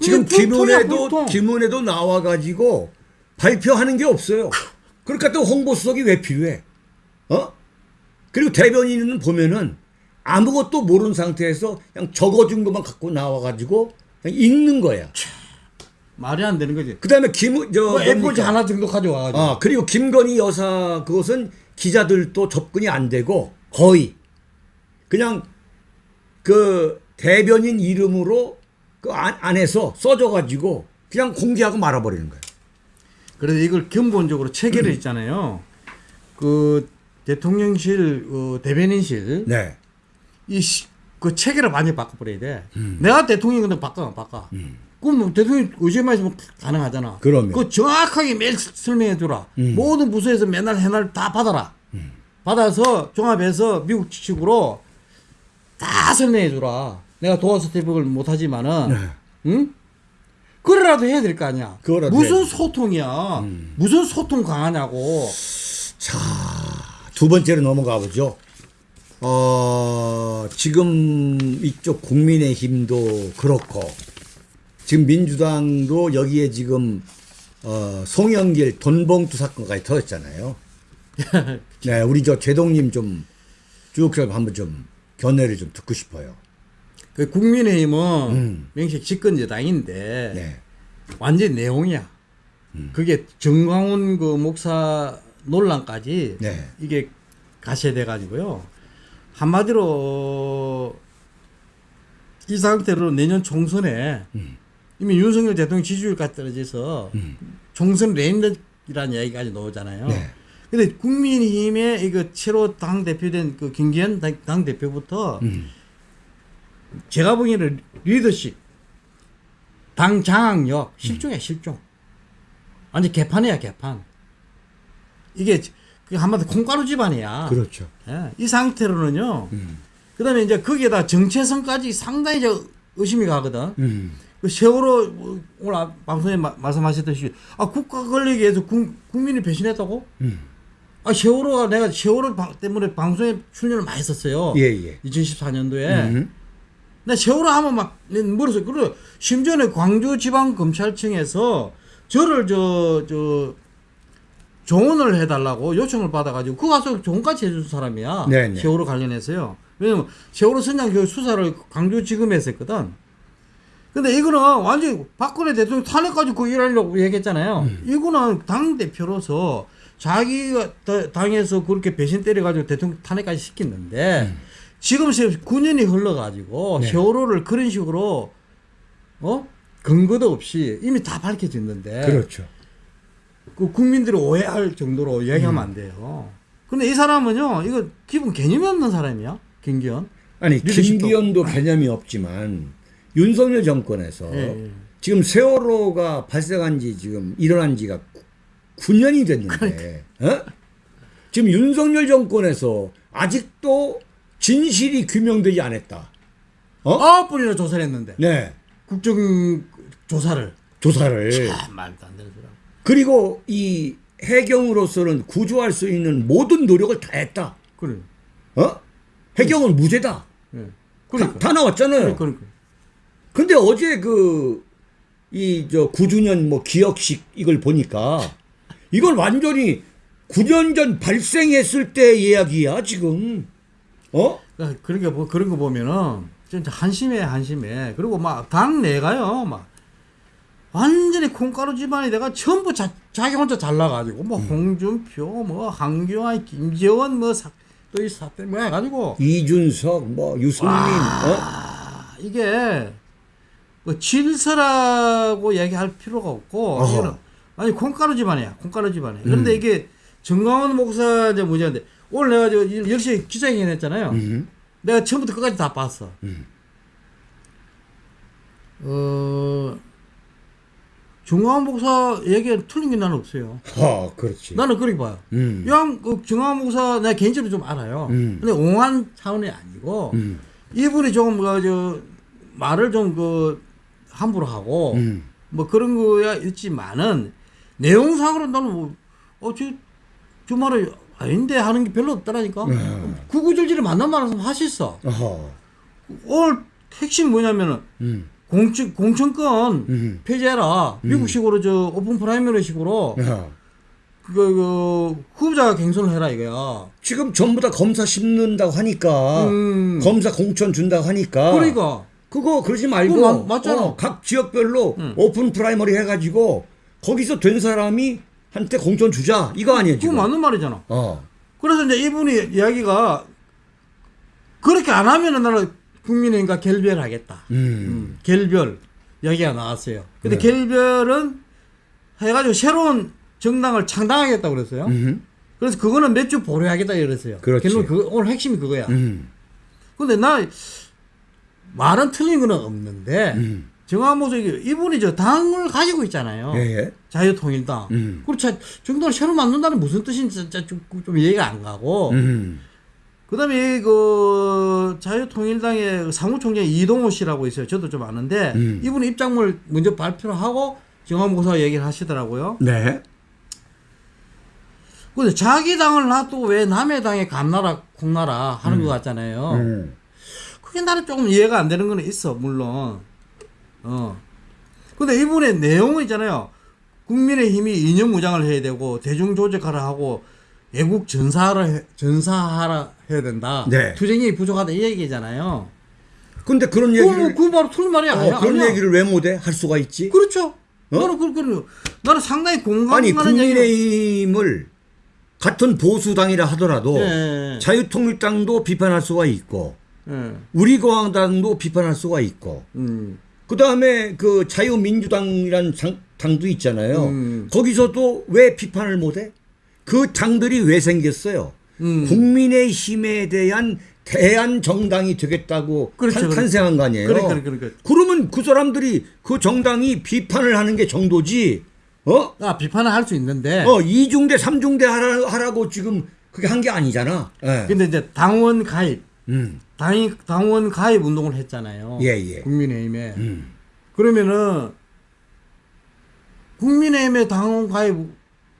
지금 김은혜도 불통. 김은혜도 나와 가지고 발표하는 게 없어요. 그러니까 또 홍보수석이 왜 필요해? 어? 그리고 대변인은 보면은 아무것도 모르는 상태에서 그냥 적어준 것만 갖고 나와 가지고 그냥 읽는 거야. 말이 안 되는 거지. 그 다음에 김 저뭐 A4지 뭡니까? 하나 정도 가져와가지고. 아 그리고 김건희 여사 그것은 기자들도 접근이 안 되고 거의 그냥 그 대변인 이름으로 그 안, 안에서 써줘가지고 그냥 공개하고 말아버리는 거예요. 그래서 이걸 근본적으로 체계를 있잖아요. 그 대통령실, 어, 대변인실 네. 이 그 체계를 많이 바꿔버려야 돼. 내가 대통령 근데 바꿔 바꿔. 그럼 뭐 대통령 의제만 있으면 가능하잖아. 그럼요. 그 정확하게 매일 설명해 주라. 음. 모든 부서에서 맨날 해날 다 받아라. 받아서 종합해서 미국 식으로 다 설명해 주라. 내가 도와서 대북을 못하지만은, 네. 응? 그래라도 해야 될 거 아니야. 무슨 해야지. 음. 소통이야. 무슨 소통 강하냐고. 자, 두 번째로 넘어가 보죠. 어, 지금 이쪽 국민의힘도 그렇고, 지금 민주당도 여기에 지금, 어, 송영길 돈봉투 사건까지 터졌잖아요. 네, 우리 저 제동님 좀 쭉 한번 좀 견해를 좀 듣고 싶어요. 그 국민의힘은 음. 명식 집권 여당인데 네. 완전 내홍이야. 그게 전광훈 그 목사 논란까지 네. 이게 가세돼 가지고요. 한마디로 이 상태로 내년 총선에 음. 이미 윤석열 대통령 지지율까지 떨어져서 총선 레인이라는 얘기까지 나오잖아요. 네. 근데 국민의힘의 이거 새로 당 대표된 그 김기현 당, 당 대표부터 음. 제가 보기에는 리더십, 당 장악력 실종이야 실종. 완전 개판이야 개판. 이게 그 한마디 콩가루 집안이야. 그렇죠. 예, 이 상태로는요. 음. 그다음에 이제 거기에다 정체성까지 상당히 저 의심이 가거든. 음. 그 세월호 뭐 오늘 아- 방송에 마- 말씀하셨듯이 아 국가 권력에 의해서 국, 국민이 배신했다고? 음. 아 세월호가 내가 세월호 방- 때문에 방송에 출연을 많이 했었어요. 예, 예. 2014년도에. 음. 근데 세월호 하면 막 물었어요. 그리고 심지어는 광주지방검찰청에서 저를 저, 저, 조언을 해달라고 요청을 받아가지고 그거 가서 조언까지 해준 사람이야. 네네. 세월호 관련해서요. 왜냐면 세월호 선장 그 수사를 광주지검에서 했거든. 근데 이거는 완전히 박근혜 대통령 탄핵까지 그 일하려고 얘기했잖아요. 음. 이거는 당대표로서 자기가 다- 당에서 그렇게 배신 때려가지고 대통령 탄핵까지 시켰는데 지금 9년이 흘러가지고 음. 네. 세월호를 그런 식으로 어? 근거도 없이 이미 다 밝혀졌는데 그렇죠. 그 국민들이 오해할 정도로 얘기하면 안 돼요. 근데 이 사람은요, 이거 기본 개념이 없는 사람이야, 김기현. 아니 김기현도 개념이 없지만 윤석열 정권에서 예, 예. 지금 세월호가 발생한 지 지금 일어난 지가 9년이 됐는데 어? 지금 윤석열 정권에서 아직도 진실이 규명되지 않았다. 어? 아홉 번이나 조사를 했는데 네. 국정 조사를 조사를 아, 말도 안 되는. 그리고 이 해경으로서는 구조할 수 있는 모든 노력을 다 했다. 그래. 어? 해경은 무죄다. 예. 다, 그러니까. 다 나왔잖아요. 그러니까. 근데 어제 그, 이, 저, 9주년 뭐 기억식 이걸 보니까 이건 완전히 9년 전 발생했을 때 이야기야, 지금. 어? 그러니까 그러니까 뭐 그런 거 보면은 진짜 한심해 한심해. 그리고 막 당 내가요 막 완전히 콩가루 집안이 내가 전부 자, 자기 혼자 잘나가지고 뭐 홍준표 뭐 한교안 김재원 뭐 또 이 사태 뭐 해가지고 이준석, 뭐, 유승민, 어? 아, 이게 뭐 질서라고 얘기할 필요가 없고 어허. 이거는 아니 콩가루 집안이야 콩가루 집안이야. 그런데 이게 정강원 목사 이제 문제인데 오늘 내가 저 10시에 기자회견 했잖아요. 음. 내가 처음부터 끝까지 다 봤어. 음. 어, 정강원 목사 얘기는 틀린 게 나는 없어요. 아, 그렇지. 나는 그렇게 봐요. 음. 양, 그 정강원 목사 내가 개인적으로 좀 알아요. 음. 근데 옹한 차원이 아니고 음. 이분이 조금 그, 저, 말을 좀 그, 함부로 하고 음. 뭐 그런 거야 있지만은 내용상으로 나는 뭐, 어, 저, 저 말을 아닌데 하는 게 별로 없더라니까. 음. 구구절절히 만난 말씀 하셨어. 어허. 오늘 핵심 뭐냐면은 음. 공천 공천권 음. 폐지해라. 미국식으로 저 오픈 프라이머리식으로 야. 그, 그 후보자 갱선을 해라 이거야. 지금 전부 다 검사 심는다고 하니까 음. 검사 공천 준다고 하니까 그러니까 그거 그러지 말고 그거 맞- 맞잖아. 어, 각 지역별로 음. open primary 해가지고 거기서 된 사람이 한테 공천 주자 이거 아니에요 그거 지금 맞는 말이잖아. 어. 그래서 이제 이분이 이야기가 그렇게 안 하면은 나는 국민의힘과 결별하겠다. 음. 음, 결별 이야기가 나왔어요. 근데 네. 결별은 해가지고 새로운 정당을 창당하겠다 고 그랬어요. 음. 그래서 그거는 몇 주 보류하겠다. 그렇지. 결론 그 오늘 핵심이 그거야. 음. 근데 나 말은 틀린 거는 없는데 음. 정화모석이 이분이 저 당을 가지고 있잖아요. 예, 예. 자유통일당. 음. 그리고 자, 정당을 새로 만든다는 무슨 뜻인지 진짜 좀, 좀 이해가 안 가고. 음. 그 다음에 그 자유통일당의 사무총장 이동호 씨라고 있어요. 저도 좀 아는데 음. 이분 입장물 먼저 발표를 하고 정화모사 얘기를 하시더라고요. 네. 근데 자기 당을 놔두고 왜 남의 당에 감나라 콩나라 하는 음. 것 같잖아요. 음. 그게 나는 조금 이해가 안 되는 거는 있어, 물론. 어. 근데 이분의 내용은 있잖아요. 국민의힘이 이념 무장을 해야 되고, 대중 조직하라 하고, 애국 전사하라, 해- 전사하라 해야 된다. 네. 투쟁이 부족하다, 이 얘기잖아요. 근데 그런 얘기를 그거 바로 틀린 말이 아니야. 어, 그런 아니야. 얘기를 왜 못해 할 수가 있지? 그렇죠. 나는 그, 그, 나는 상당히 아니 공감하는 얘기를. 국민의힘을 같은 보수당이라 하더라도 예. 자유통일당도 비판할 수가 있고 예. 우리공화당도 비판할 수가 있고 음. 그 다음에 그 자유민주당이라는 당, 당도 있잖아요. 음. 거기서도 왜 비판을 못해? 그 당들이 왜 생겼어요? 음. 국민의힘에 대한 대한 정당이 되겠다고 그렇죠, 탄- 그렇죠. 탄생한 거 아니에요? 그러니까, 그러니까. 그러면 그 사람들이 그 정당이 비판을 하는 게 정도지. 어? 아, 비판을 할 수 있는데. 어, 이중대, 삼중대 하라, 하라고 지금 그게 한 게 아니잖아. 예. 근데 이제 당원 가입, 음. 당, 당원 가입 운동을 했잖아요. 예, 예. 국민의힘에. 음. 그러면은 국민의힘의 당원 가입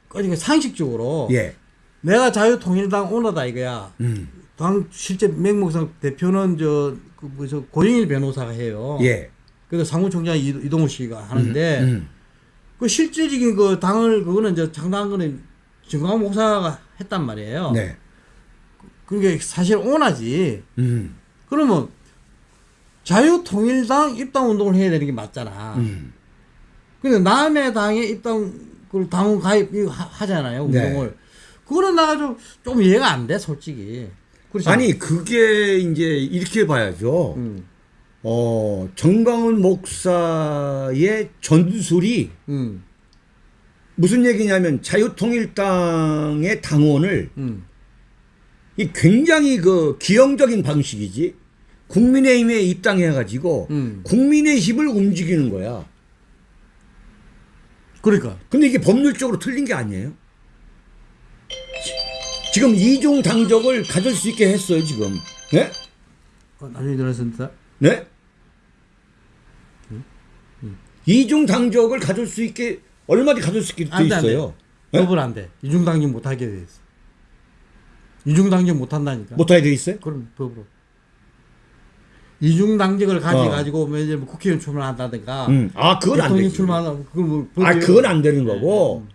그러니까 상식적으로 예. 내가 자유통일당 오너다 이거야. 음. 당 실제 맹목상 대표는 저 그 뭐 저 고영일 변호사가 해요. 예. 그래서 사무총장 이- 이동우 씨가 하는데 음. 그 실질적인 그 당을 그거는 이제 창당한 거는 정광 목사가 했단 말이에요. 네. 그게 사실 오나지. 음. 그러면 자유통일당 입당 운동을 해야 되는 게 맞잖아. 음. 근데 남의 당에 입당 그 당원 가입 하- 하잖아요 네. 운동을. 그거는 나가 좀, 좀 이해가 안 돼 솔직히. 그렇지 아니, 그게 이제 이렇게 봐야죠. 음, 어, 정광훈 목사의 전술이 음, 무슨 얘기냐면 자유통일당의 당원을 음. 이 굉장히 그 기형적인 방식이지. 국민의힘에 입당해가지고 음. 국민의힘을 움직이는 거야. 그러니까. 근데 이게 법률적으로 틀린 게 아니에요. 지금 이중 당적을 가질 수 있게 했어요, 지금. 네? 어, 나중에 들었습니다. 네? 이중 당적을 가질 수 있게 얼마든지 가질 수 있게 돼안 돼, 안 돼. 있어요. 예? 법을 안 돼. 이중당직 못하게 돼 있어. 이중당직 못한다니까. 못 하게 돼 있어요? 그럼 법으로. 이중 당직을 가져가지고 뭐 이제 뭐 국회의원 출마한다든가 음. 아 그건 안 되지. 출마한다. 그건 뭐 아 그건 안 되는 거고 네.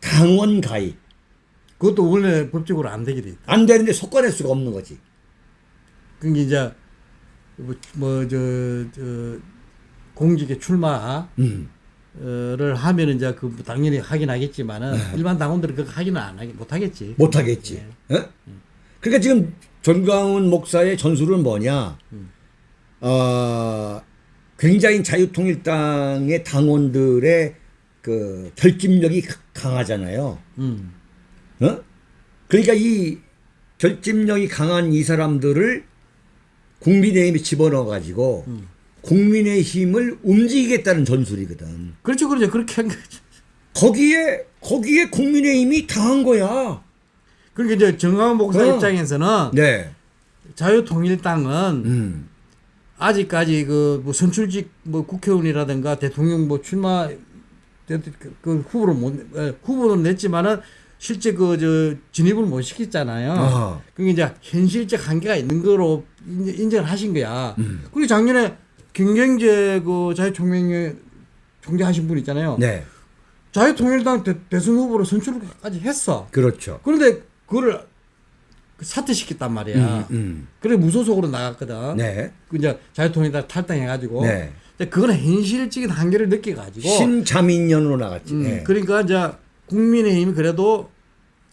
당원 가입 그것도 원래 법적으로 안 되게 돼 있다. 안 되는데 속관할 수가 없는 거지. 그게 이제 뭐저 저 공직에 출마 음. 를 하면 이제 그 당연히 하긴 하겠지만은 네. 일반 당원들은 그거 하기는 안 하기 못 하겠지. 못 하겠지. 어? 그러니까 지금 전광훈 목사의 전술은 뭐냐? 어, 굉장히 자유통일당의 당원들의 그 결집력이 가- 강하잖아요. 음. 어? 그러니까 이 결집력이 강한 이 사람들을 국민의힘에 집어넣어 가지고 음. 국민의 힘을 움직이겠다는 전술이거든. 그렇죠, 그렇죠. 그렇게 한 거죠. 거기에 거기에 국민의힘이 당한 거야. 그러니까 이제 정강훈 목사 어. 입장에서는 네. 자유통일당은 음. 아직까지 그뭐 선출직 뭐 국회의원이라든가 대통령 뭐 출마 그, 그 후보를 못 에, 후보는 냈지만은 실제 그 저 진입을 못 시켰잖아요. 아하. 그게 이제 현실적 한계가 있는 거로 인- 인정을 하신 거야. 음. 그리고 작년에 김경재 그 자유총명회 총재 하신 분 있잖아요. 네. 자유통일당 대, 대선 후보로 선출까지 했어. 그렇죠. 그런데 그거를 사퇴시켰단 말이야. 음, 음. 그래 무소속으로 나갔거든. 네. 그 이제 자유통일당 탈당해가지고. 네. 근데 그거는 현실적인 한계를 느껴가지고. 신자민연으로 나갔지. 음, 네. 그러니까 이제 국민의힘이 그래도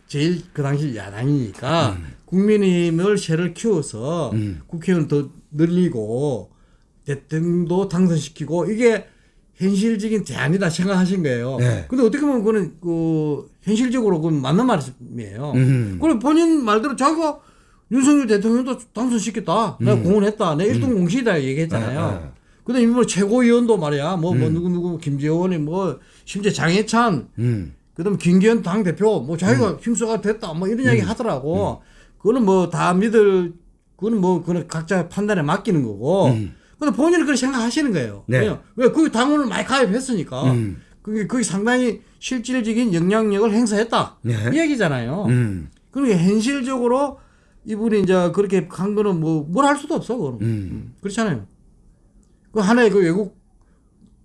제일 그 당시 야당이니까 국민의힘을 세를 키워서 음. 국회의원 더 늘리고 대통령도 당선시키고 이게 현실적인 대안이다 생각하신 거예요. 네. 근데 어떻게 보면 그거는 그 현실적으로 그건 맞는 말씀이에요. 음. 그리고 본인 말대로 자기가 윤석열 대통령도 당선시켰다. 내가 공헌했다. 내가 1등 공신이다 얘기했잖아요. 아, 아. 근데 이뭐 최고위원도 말이야. 뭐, 뭐 누구 누구 김재원이 뭐 심지어 장해찬 음. 그다음 김기현 당 대표 뭐 자기가 힘써가 됐다 뭐 이런 이야기 하더라고. 그거는 뭐 다 믿을 그거는 뭐 그거는 각자 판단에 맡기는 거고. 근데 본인은 그렇게 생각하시는 거예요. 네. 왜요? 왜 거기 당원을 많이 가입했으니까. 음. 그게 그게 상당히 실질적인 영향력을 행사했다. 네. 이 얘기잖아요. 음. 그러니까 현실적으로 이분이 이제 그렇게 한 거는 뭐 뭘 할 수도 없어. 그거는. 음. 그렇잖아요. 그 하나의 그 외국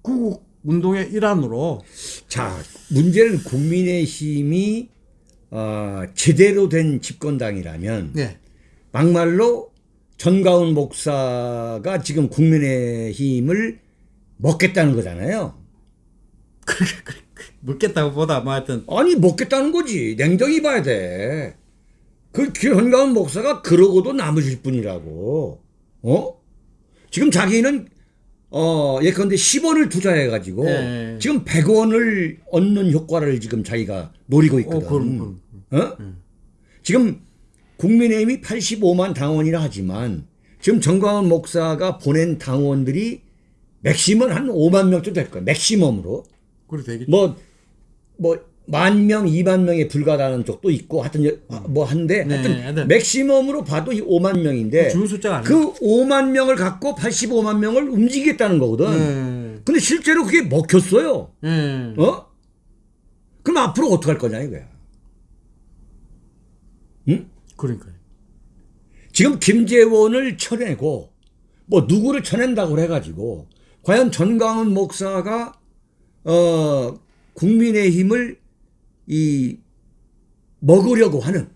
구국 운동의 일환으로 자, 문제는 국민의힘이 어, 제대로 된 집권당이라면 네. 막말로 전가훈 목사가 지금 국민의힘을 먹겠다는 거잖아요. 묻겠다고 보다 뭐 하여튼 아니 먹겠다는 거지. 냉정히 봐야 돼. 그 전가훈 목사가 그러고도 남으실 분이라고. 어? 지금 자기는 어 예컨대 10원을 투자해 가지고 네. 지금 100원을 얻는 효과를 지금 자기가 노리고 어, 있거든. 그럼, 어? 지금 국민의힘이 85만 당원이라 하지만 지금 정광훈 목사가 보낸 당원들이 맥시멈 한 5만 명쯤 될 거야. 맥시멈으로. 그래 되겠지. 뭐, 뭐, 만 명, 2만 명에 불과하다는 쪽도 있고, 하여튼, 여- 뭐, 한데, 네, 하여튼, 하여튼. 맥시멈으로 봐도 이 5만 명인데, 줄 숫자가. 그 5만 명을 갖고 85만 명을 움직이겠다는 거거든. 네. 근데 실제로 그게 먹혔어요. 네. 어? 그럼 앞으로 어떻게 할 거냐, 이거야. 응? 그러니까요. 지금 김재원을 쳐내고, 뭐, 누구를 쳐낸다고 해가지고, 과연 전광훈 목사가, 어, 국민의힘을 이, 먹으려고 하는,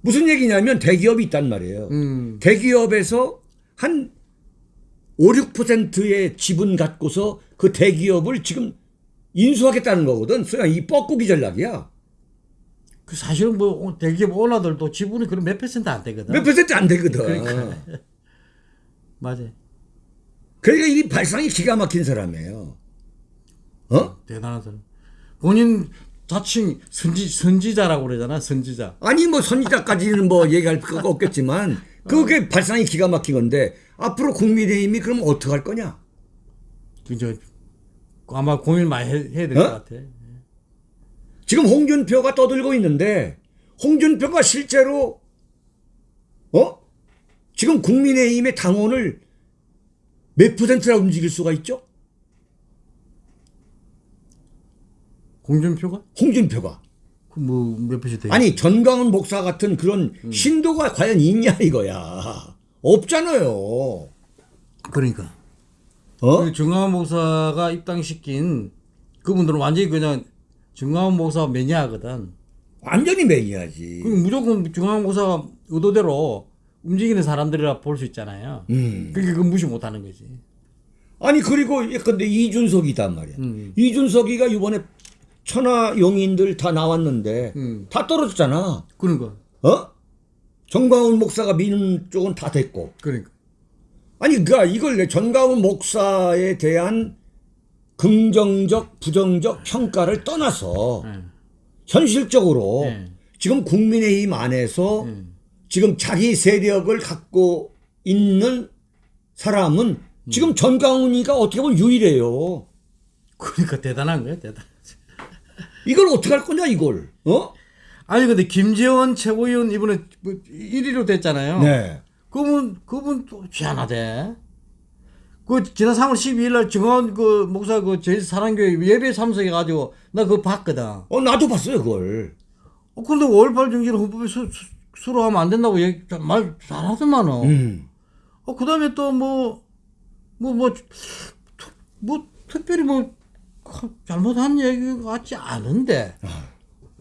무슨 얘기냐면 대기업이 있단 말이에요. 음. 대기업에서 한 5, 6%의 지분 갖고서 그 대기업을 지금 인수하겠다는 거거든. 소위 이 뻐꾸기 전략이야. 그 사실은 뭐 대기업 오너들도 지분이 그런 몇 퍼센트 안 되거든. 몇 퍼센트 안 되거든. 그러니까. 맞아. 그러니까 이 발상이 기가 막힌 사람이에요. 어? 대단한 사람. 본인 자칭 선지 선지자라고 그러잖아. 선지자. 아니 뭐 선지자까지는 뭐 얘기할 필요가 없겠지만 그게 발상이 기가 막힌 건데 앞으로 국민의힘이 그럼 어떻게 할 거냐? 그저 아마 고민 많이 해, 해야 될것 어? 같아. 지금 홍준표가 떠들고 있는데 홍준표가 실제로 어? 지금 국민의힘의 당원을 몇 퍼센트나 움직일 수가 있죠? 홍준표가 홍준표가. 그 뭐몇 돼? 아니 전광훈 목사 같은 그런 음. 신도가 과연 있냐 이거야. 없잖아요. 그러니까 어? 그 정광훈 목사가 입당시킨 그분들은 완전히 그냥 목사 매니아거든. 완전히 매니아지. 그 무조건 목사가 의도대로 움직이는 사람들이라 볼 수 있잖아요. 음. 그게 그 무시 못 하는 거지. 아니 그리고 근데 이준석이단 말이야. 음. 이준석이가 이번에 천하 용인들 다 나왔는데 음. 다 떨어졌잖아. 그러니까 어? 정광훈 목사가 미는 쪽은 다 됐고. 그러니까 아니 그니까 이걸 내 전광훈 목사에 대한 긍정적 부정적 평가를 떠나서 예. 현실적으로 예. 지금 국민의힘 안에서 예. 지금 자기 세력을 갖고 있는 사람은 음. 지금 전광훈이가 어떻게 보면 유일해요. 그러니까 대단한 거야 대단. 이걸 어떻게 할 거냐 이걸. 어? 아니 근데 김재원 최고위원 이번에 뭐 1위로 됐잖아요. 네. 그분 그분 또 희한하대. 그 지난 3월 12일 날 정원 그 목사 그 제일 사랑교회 예배 참석해 가지고 나 그거 봤거든. 어 나도 봤어요 그걸. 어 근데 5.18 정신을 헌법에 수, 수, 수록하면 안 된다고 얘기 말 잘하더만은. 음. 어 그다음에 또 뭐 뭐 뭐 뭐 특별히 뭐 잘못한 얘기 같지 않은데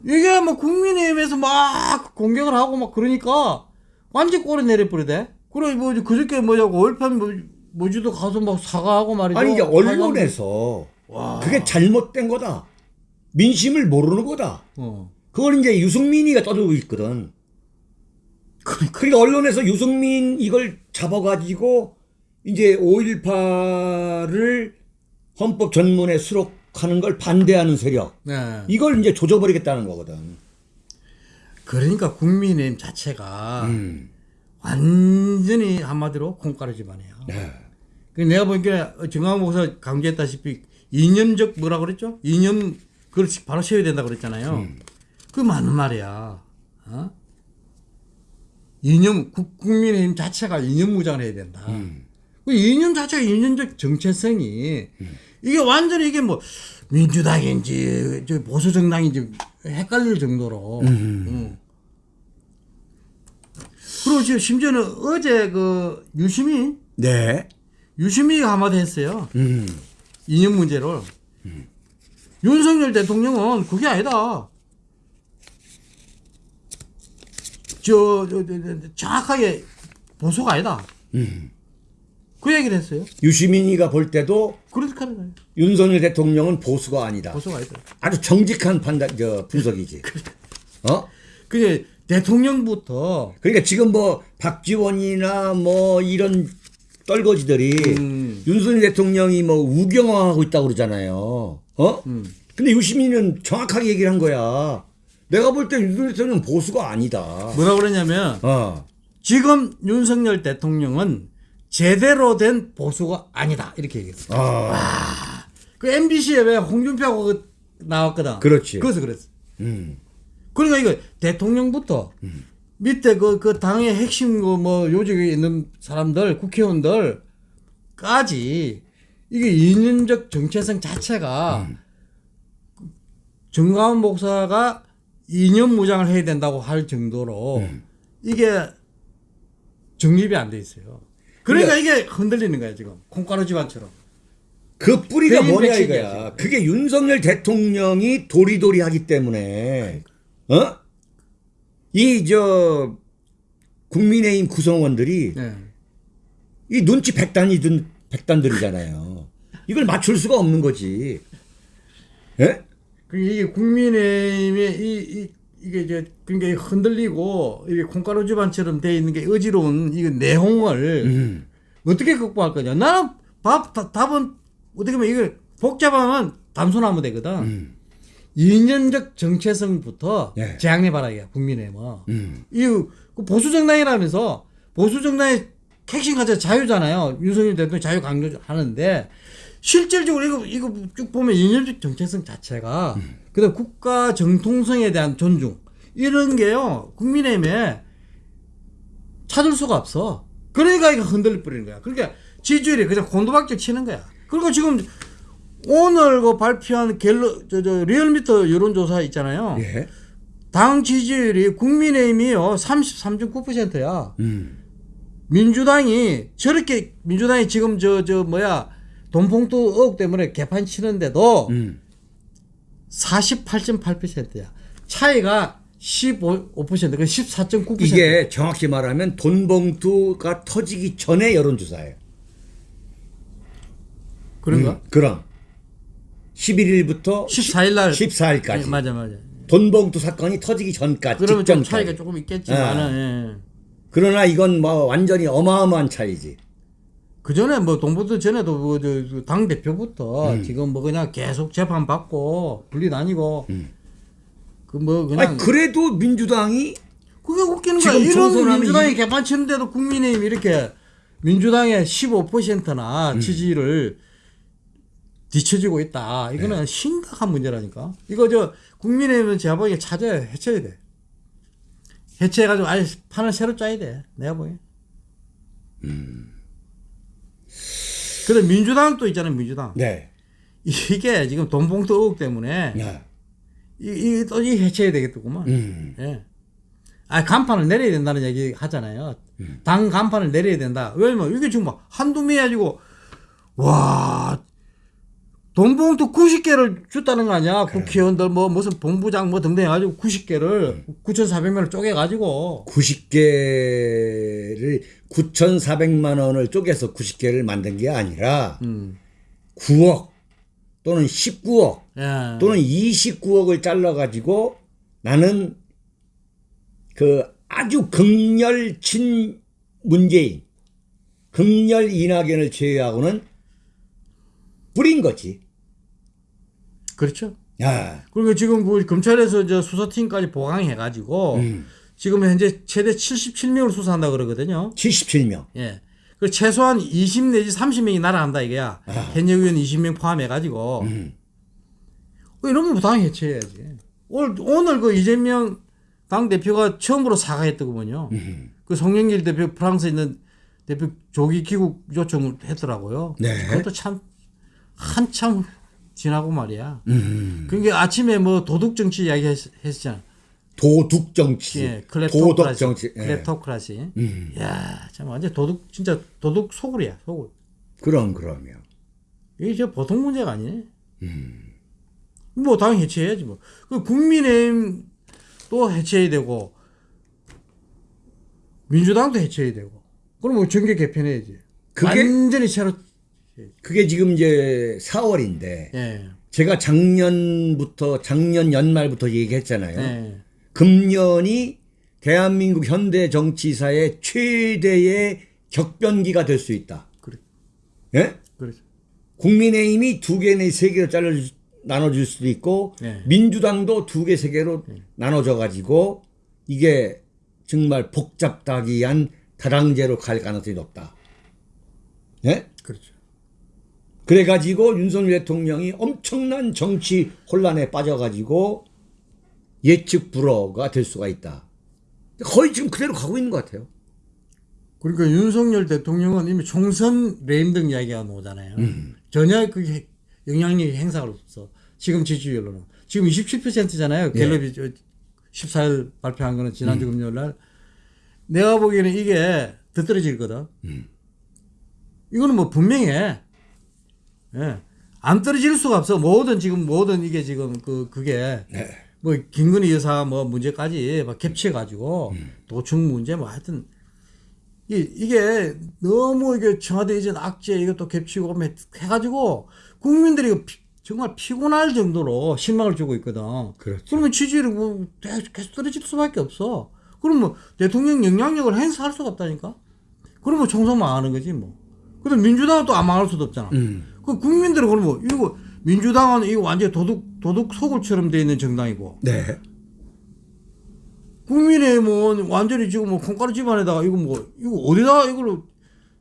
이게 뭐 국민의힘에서 막 공격을 하고 막 그러니까 완전 꼬리 내려버리대. 그래 뭐 그저께 뭐냐고 5.18 뭐, 뭐지도 가서 막 사과하고 말이죠. 아니 이게 언론에서 와. 그게 잘못된 거다. 민심을 모르는 거다. 어. 그걸 이제 유승민이가 떠들고 있거든. 그러니까. 그러니까 언론에서 유승민 이걸 잡아가지고 이제 5.18을 헌법 전문에 수록하는 걸 반대하는 세력. 네. 이걸 이제 조져버리겠다는 거거든. 그러니까 국민의힘 자체가 음. 완전히 한마디로 콩가루 집안이에요. 네. 그 내가 보니까 정강 목사 강조했다시피 이념적 뭐라 그랬죠? 이념 그걸 바로 세워야 된다 그랬잖아요. 그 맞는 말이야. 어? 이념 국, 국민의힘 자체가 이념 무장을 해야 된다. 그 이념 자체가 이념적 정체성이 이게 완전히 이게 뭐 민주당인지 저 보수 정당인지 헷갈릴 정도로. 음. 그리고 지금 심지어는 어제 그 유시민 네. 유시민이가 한마디 했어요. 음. 이념 문제를. 윤석열 대통령은 그게 아니다. 저, 저, 저, 저, 정확하게 보수가 아니다. 음. 그 얘기를 했어요. 유시민이가 볼 때도 거예요. 윤석열 대통령은 보수가 아니다. 보수가 아니다. 아주 정직한 판단, 저 분석이지. 어? 그게 대통령부터 그러니까 지금 뭐 박지원이나 뭐 이런 떨거지들이 음. 윤석열 대통령이 뭐 우경화하고 있다고 그러잖아요. 어? 음. 근데 유시민은 정확하게 얘기를 한 거야. 내가 볼 때 윤석열 대통령은 보수가 아니다. 뭐라 그러냐면 어. 지금 윤석열 대통령은 제대로 된 보수가 아니다. 이렇게 얘기했어요. 아. 그 MBC에 왜 홍준표하고 그 나왔거든. 그렇지. 그래서 그랬어. 음. 그러니까 이거 대통령부터 밑에 그, 그 당의 핵심 그 뭐 요직에 있는 사람들, 국회의원들까지 이게 이념적 정체성 자체가 정가은 목사가 이념 무장을 해야 된다고 할 정도로 이게 정립이 안 돼 있어요. 그러니까 이게 흔들리는 거야 지금 콩가루 집안처럼. 그 뿌리가 뭐냐 이거야. 그게 윤석열 대통령이 도리도리 하기 때문에 어? 이 저 국민의힘 구성원들이 네. 이 눈치 백단이든 백단들이잖아요. 이걸 맞출 수가 없는 거지. 예? 그 이게 국민의힘의 이, 이 이게 이제 굉장히 흔들리고 이게 콩가루 집안처럼 돼 있는 게 어지러운 이 내홍을 음. 어떻게 극복할 거냐? 나는 밥 다- 답은 어떻게 보면 이걸 복잡하면 단순하면 되거든. 음. 이념적 정체성부터 네. 제한해 봐라 이게 국민의힘은. 음. 이그 보수 정당이라면서 보수 정당의 핵심 가치 자유잖아요. 윤석열 대통령 자유 강조하는데 실질적으로 이거 이거 쭉 보면 이념적 정체성 자체가 그다음 국가 정통성에 대한 존중 이런 게요 국민의힘에 찾을 수가 없어. 그러니까 이거 흔들려 버리는 거야. 그러니까 지지율이 그냥 곤두박질 치는 거야. 그리고 지금 오늘 그 발표한 갤러 저, 저 리얼미터 여론조사 있잖아요. 예. 당 지지율이 국민의힘이요 33.9%야. 음. 민주당이 저렇게 민주당이 지금 저 저 뭐야 돈봉투 의혹 때문에 개판 치는데도 음. 48.8%야. 차이가 15%, 그 14.9%. 이게 정확히 말하면 돈 봉투가 터지기 전에 여론조사예요. 그런가? 음, 그럼 11일부터 14일 날 14일까지 예, 맞아 맞아. 돈 봉투 사건이 터지기 전까지 그러면 좀 직전까지. 차이가 조금 있겠지만은 예. 그러나 이건 뭐 완전히 어마어마한 차이지. 그 전에 뭐 동부도 전에도 뭐당 대표부터 음. 지금 뭐 그냥 계속 재판 받고 분리 다니고 그뭐 그냥 음. 아니 그래도 민주당이 그게 웃기는 거야. 이런 민주당이 이- 개판 치는데도 국민의힘 이렇게 민주당의 15%나 음. 지지를 뒤처지고 있다. 이거는 심각한 문제라니까. 이거 저 국민의힘은 제가 보기에 찾아야 해쳐야 돼. 해체해가지고 아예 판을 새로 짜야 돼. 내가 보기에. 근데 민주당 또 있잖아요. 민주당. 네. 이게 지금 돈봉투 의혹 때문에 네. 이, 이, 또이 해체해야 되겠더구만. 음. 예. 아, 간판을 내려야 된다는 얘기 하잖아요. 당 간판을 내려야 된다. 왜냐면 이게 지금 막 한두 매 가지고, 와, 돈봉투 90개를 줬다는 거 아니야. 국회의원들 뭐 무슨 본부장 뭐 등등 해가지고 90개를 9,400명을 쪼개가지고. 90개를 9,400만 원을 쪼개서 90개를 만든 게 아니라 음. 9억 또는 19억 예. 또는 29억을 잘라 가지고 나는 그 아주 극렬 친 문재인 극렬 이낙연을 제외하고는 뿌린 거지. 그렇죠. 야. 그리고 지금 그 검찰에서 저 수사팀까지 보강해가지고 음. 지금 현재 최대 77명을 수사한다 그러거든요. 77명. 예. 그 최소한 20 내지 30명이 날아간다 이거야. 현역 의원 20명 포함해가지고. 음. 그 이런 거 당연히 해체해야지. 오늘, 오늘 그 이재명 당 대표가 처음으로 사과했더군요. 음. 그 송영길 대표 프랑스에 있는 대표 조기 귀국 요청을 했더라고요. 네. 그것도 참 한참 지나고 말이야. 음. 그러니까 아침에 뭐 도둑 정치 이야기 했, 했잖아. 도둑 정치. 예, 도덕 클레토크라시. 정치. 예. 클레토크라시. 음. 야, 참 완전 도둑 진짜 도둑 소굴이야, 소굴. 그럼 그러면. 이게 진짜 보통 문제가 아니네. 음. 뭐 당연히 해체해야지 뭐. 그 국민의힘 또 해체해야 되고 민주당도 해체해야 되고. 그럼 뭐 정계 개편해야지. 그게- 완전히 새로 그게 지금 이제 4월인데 예. 제가 작년부터 작년 연말부터 얘기했잖아요. 예. 금년이 대한민국 현대 정치사의 최대의 격변기가 될 수 있다. 그래. 예? 그렇죠. 국민의힘이 두 개, 네, 세 개로 잘라 나눠줄 수도 있고 네. 민주당도 두 개, 세 개로 나눠져 가지고 이게 정말 복잡다기한 다당제로 갈 가능성이 높다. 예? 그래가지고 윤석열 대통령이 엄청난 정치 혼란에 빠져가지고 예측 불허가 될 수가 있다. 거의 지금 그대로 가고 있는 것 같아요. 그러니까 윤석열 대통령은 이미 총선 레임 등 이야기가 나오잖아요. 전혀 그게 영향력이 행사할 없어. 지금 지지율로는. 지금 27%잖아요. 갤럽이 저 14일 발표한 거는 지난주 금요일 날. 내가 보기에는 이게 더 떨어질거든. 이거는 뭐 분명해. 예. 안 떨어질 수가 없어. 모든 지금 모든 이게 지금 그 그게 네. 뭐 김건희 여사 뭐 문제까지 막 겹쳐 가지고 도청 문제 뭐 하여튼 이, 이게 너무 이게 청와대 이전 악재 이것도 겹치고 뭐 해가지고 국민들이 피- 정말 피곤할 정도로 실망을 주고 있거든. 그렇죠. 그러면 지지율이 뭐 계속 떨어질 수밖에 없어. 그럼 뭐 대통령 영향력을 행사할 수가 없다니까. 그러면 총선 망하는 거지 뭐. 근데 민주당은 또 안 망할 수도 없잖아. 음. 그 국민들은 그러면 이거 민주당은 이거 완전 도둑 도둑 소굴처럼 돼 있는 정당이고 네. 국민의힘은 완전히 지금 뭐 콩가루 집안에다가 이거 뭐 이거 어디다 이걸로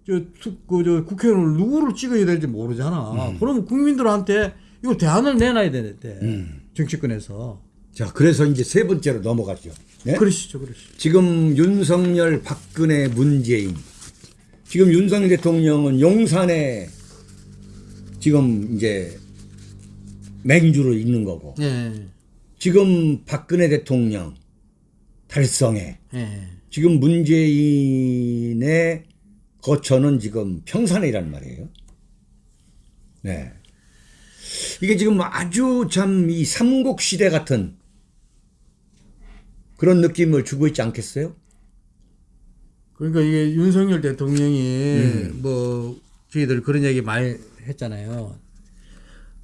저그저 국회의원을 누구를 찍어야 될지 모르잖아. 그러면 국민들한테 이거 대안을 내놔야 되는데 정치권에서 자, 그래서 이제 세 번째로 넘어가죠. 네? 그러시죠, 그러시죠. 지금 윤석열, 박근혜, 문재인. 지금 윤석열 대통령은 용산에 지금 이제 맹주로 있는 거고 예. 지금 박근혜 대통령 달성에 예. 지금 문재인의 거처는 지금 평산이란 말이에요. 네. 이게 지금 아주 참 이 삼국 시대 같은 그런 느낌을 주고 있지 않겠어요? 그러니까 이게 윤석열 대통령이 음. 뭐 저희들 그런 얘기 많이 했잖아요.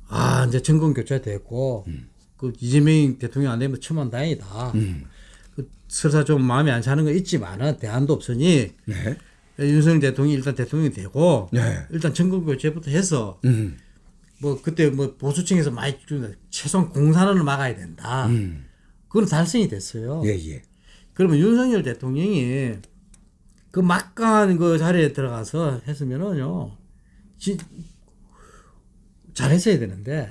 아 이제 정권 교체 됐고 음. 그 이재명 대통령 안 되면 천만 다행이다. 그 설사 좀 마음에 안 차는 거 있지만은 대안도 없으니 네. 윤석열 대통령이 일단 대통령이 되고 네. 일단 정권 교체부터 해서 음. 뭐 그때 뭐 보수층에서 많이 최소한 공산화를 막아야 된다. 음. 그건 달성이 됐어요. 예, 예. 그러면 윤석열 대통령이 그 막강한 그 자리에 들어가서 했으면은요, 지, 잘했어야 되는데,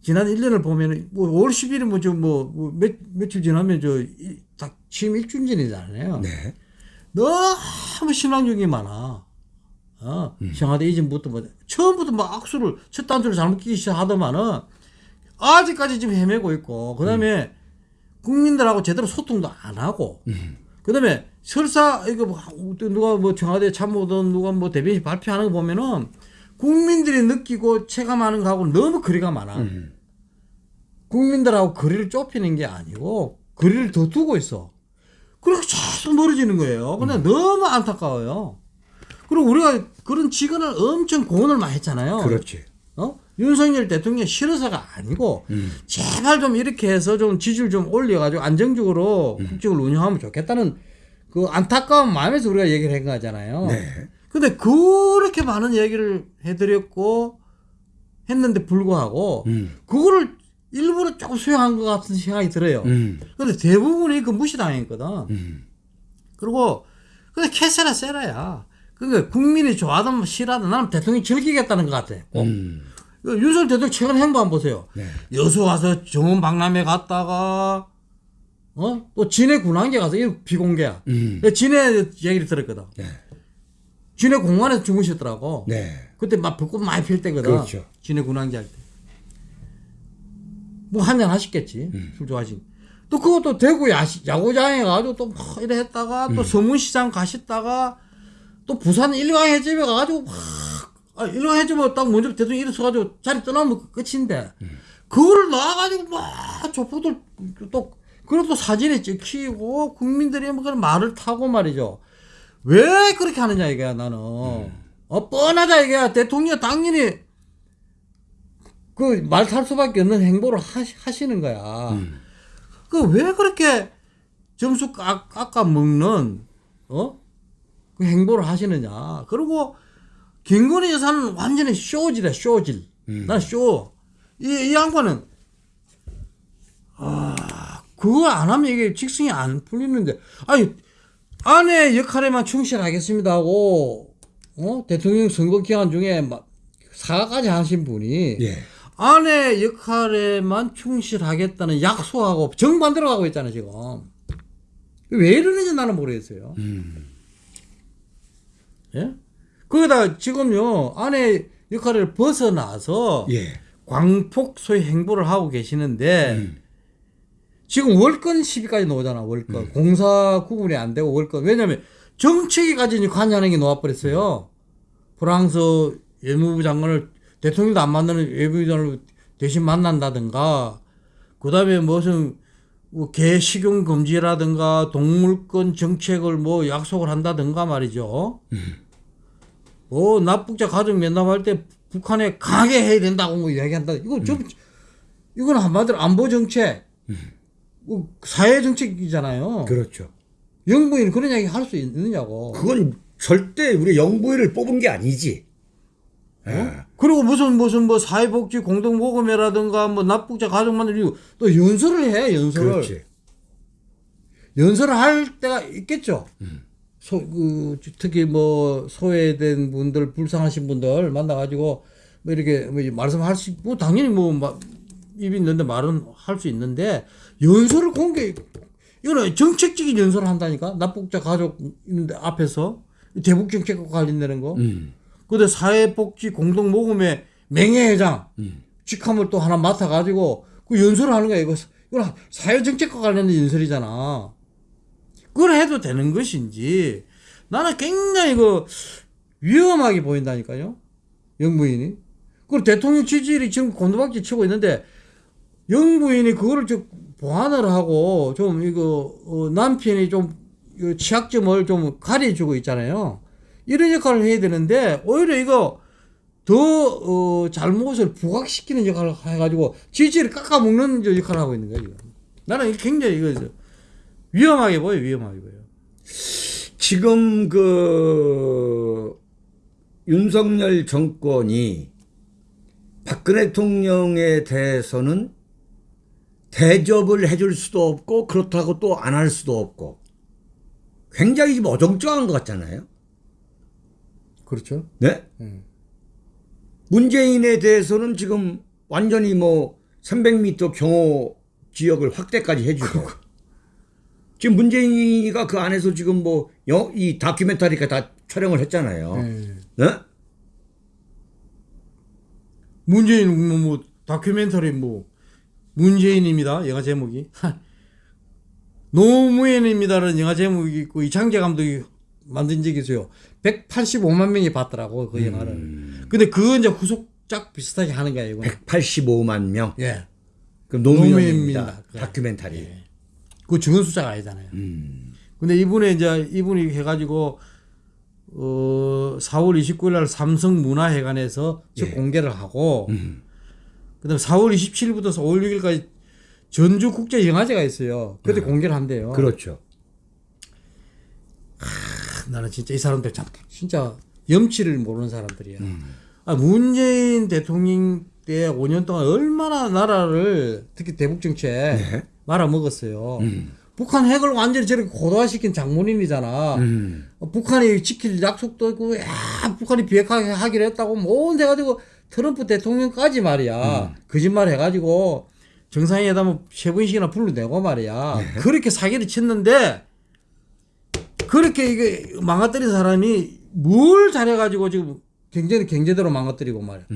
지난 1년을 보면은, 뭐, 5월 10일은 뭐, 저, 뭐, 뭐 며, 며칠 지나면 저, 이, 딱 취임 일주일 전이잖아요. 네. 너무 신앙적이 많아. 어, 청와대 이전부터 뭐, 처음부터 막 악수를, 첫 단추를 잘못 끼기 시작하더만은, 아직까지 지금 헤매고 있고, 그 다음에 국민들하고 제대로 소통도 안 하고, 그 다음에 설사, 이거 뭐, 누가 뭐 청와대 참모든 누가 뭐 대변인 발표하는 거 보면은, 국민들이 느끼고 체감하는 거하고 너무 거리가 많아. 국민들하고 거리를 좁히는 게 아니고, 거리를 더 두고 있어. 그래서 계속 멀어지는 거예요. 근데 너무 안타까워요. 그리고 우리가 그런 직원을 엄청 고언을 많이 했잖아요. 그렇지. 어? 윤석열 대통령 싫어서가 아니고 제발 좀 이렇게 해서 좀 지지를 좀 올려가지고 안정적으로 국정을 운영하면 좋겠다는 그 안타까운 마음에서 우리가 얘기를 한 거잖아요. 네. 근데 그렇게 많은 얘기를 해드렸고 했는데 불구하고 음. 그거를 일부러 조금 수용한 것 같은 생각이 들어요. 음. 근데 대부분이 그 무시당했거든. 음. 그리고 근데 캐세라 세라야. 그러니까 국민이 좋아하든 싫어하든 나는 대통령이 즐기겠다는 것 같아. 꼭. 음. 그 윤석열 대통령 최근 행보 한번 보세요. 네. 여수 와서 정원 박람회 갔다가 어? 또 진해 군항제 가서 이 비공개야. 음. 진해 얘기를 들었거든. 네. 진해 공원에서 주무셨더라고. 네. 그때 막 벚꽃 많이 필 때거든. 그렇죠. 진해 군항제 할 때. 뭐 한잔 하셨겠지. 음. 술 좋아하신. 또 그것도 대구 야시, 야구장에 가가지고 또 막 이래 했다가 음. 또 서문시장 가셨다가 또 부산 일광 해집에 가가지고 막 아, 일광해집에 딱 먼저 대통령 일어서가지고 자리 떠나면 그 끝인데 음. 그거를 나와가지고 막 조폭들 또 그걸 또 사진에 찍히고 국민들이 뭐 그런 말을 타고 말이죠. 왜 그렇게 하느냐 이거야 나는. 어 뻔하다 이거야 대통령 당연히 그 말 탈 수밖에 없는 행보를 하시, 하시는 거야. 그왜 그렇게 점수 깎, 깎아 먹는 어? 그 행보를 하시느냐. 그리고 김건희 여사는 완전히 쇼질이야 쇼질. 난 쇼. 이, 이 양반은 아 그거 안 하면 이게 직성이 안 풀리는데. 아니 아내 역할에만 충실하겠습니다 하고 어? 대통령 선거 기간 중에 막 사과까지 하신 분이 예. 아내 역할에만 충실하겠다는 약속하고 정반대로 가고 있잖아요 지금. 왜 이러는지 나는 모르겠어요. 예 거기다 지금요 아내 역할을 벗어나서 예. 광폭 소위 행보를 하고 계시는데 지금 월권 시비까지 나오잖아 월권. 공사 구분이 안 되고 월권. 왜냐면 정책에까지 이제 관여하는 게 나와버렸어요. 프랑스 외무부 장관을 대통령도 안 만나는 외무장관을 대신 만난다든가 그 다음에 무슨 뭐개 식용 금지라든가 동물권 정책을 뭐 약속을 한다든가 말이죠. 뭐 납북자 가족 면담할 때 북한에 강하게 해야 된다고 뭐 이야기한다. 이거 좀 이건 한마디로 안보 정책, 뭐 사회 정책이잖아요. 그렇죠. 영부인 그런 이야기 할 수 있느냐고. 그건 절대 우리 영부인을 뽑은 게 아니지. 예. 그리고 무슨 무슨 뭐 사회복지 공동모금회라든가 뭐 납북자 가족 만들고 또 연설을 해 연설을 그렇지. 연설을 할 때가 있겠죠. 소, 그, 특히 뭐 소외된 분들 불쌍하신 분들 만나가지고 뭐 이렇게 뭐 말씀할 수, 뭐 당연히 뭐 마, 입이 있는데 말은 할 수 있는데 연설을 공개 이거는 정책적인 연설을 한다니까 납북자 가족 있는데 앞에서 대북 정책과 관련되는 거. 음. 근데 사회복지 공동모금회 맹회회장 직함을 또 하나 맡아가지고 그 연설을 하는 거야. 이거, 이거 사회정책과 관련된 연설이잖아. 그걸 해도 되는 것인지 나는 굉장히 그 위험하게 보인다니까요. 영부인이. 그리고 대통령 지지율이 지금 곤두박질 치고 있는데 영부인이 그거를 좀 보완을 하고 좀 이거 어, 남편이 좀 취약점을 좀 가려주고 있잖아요. 이런 역할을 해야 되는데 오히려 이거 더 어, 잘못을 부각시키는 역할을 해가지고 지지를 깎아먹는 역할을 하고 있는 거예요. 나는 굉장히 이거 위험하게 보여 위험하게 보여. 지금 그 윤석열 정권이 박근혜 대통령에 대해서는 대접을 해줄 수도 없고 그렇다고 또 안 할 수도 없고 굉장히 지금 어정쩡한 것 같잖아요. 그렇죠. 네? 음. 문재인에 대해서는 지금 완전히 뭐 300m 경호 지역을 확대까지 해주고 지금 문재인이가 그 안에서 지금 뭐 이 다큐멘터리가 다 촬영을 했잖아요. 네. 네? 문재인 뭐, 뭐 다큐멘터리 뭐 문재인입니다. 영화 제목이 노무현입니다라는 영화 제목이 있고 이창재 감독이 만든 적이 있어요. 185만 명이 봤더라고 그 영화를. 음. 근데 그거 이제 후속작 비슷하게 하는 거야 이거. 185만 명. 예. 그럼 노무현입니다. 노무현입니다. 예. 다큐멘터리. 그 증언 숫자가 아니잖아요. 음. 근데 이분이 이제 이분이 해가지고 어 4월 29일 날 삼성 문화회관에서 첫 예. 공개를 하고 음. 그다음 4월 27일부터 5월 6일까지 전주 국제 영화제가 있어요. 그때 공개를 한대요. 음. 그렇죠. 나는 진짜 이 사람들 참 진짜 염치를 모르는 사람들이야. 음. 아, 문재인 대통령 때 5년 동안 얼마나 나라를 특히 대북 정책 네. 말아먹었어요. 음. 북한 핵을 완전히 저렇게 고도화시킨 장본인이잖아. 음. 어, 북한이 지킬 약속도 있고, 야, 북한이 비핵화하게 하기로 했다고, 뭔데 해가지고, 트럼프 대통령까지 말이야. 거짓말 해가지고, 정상회담을 세 번씩이나 불러내고 말이야. 그렇게 사기를 쳤는데, 그렇게 이게 망가뜨린 사람이 뭘 잘해가지고 지금 경제, 경제대로 망가뜨리고 말이야.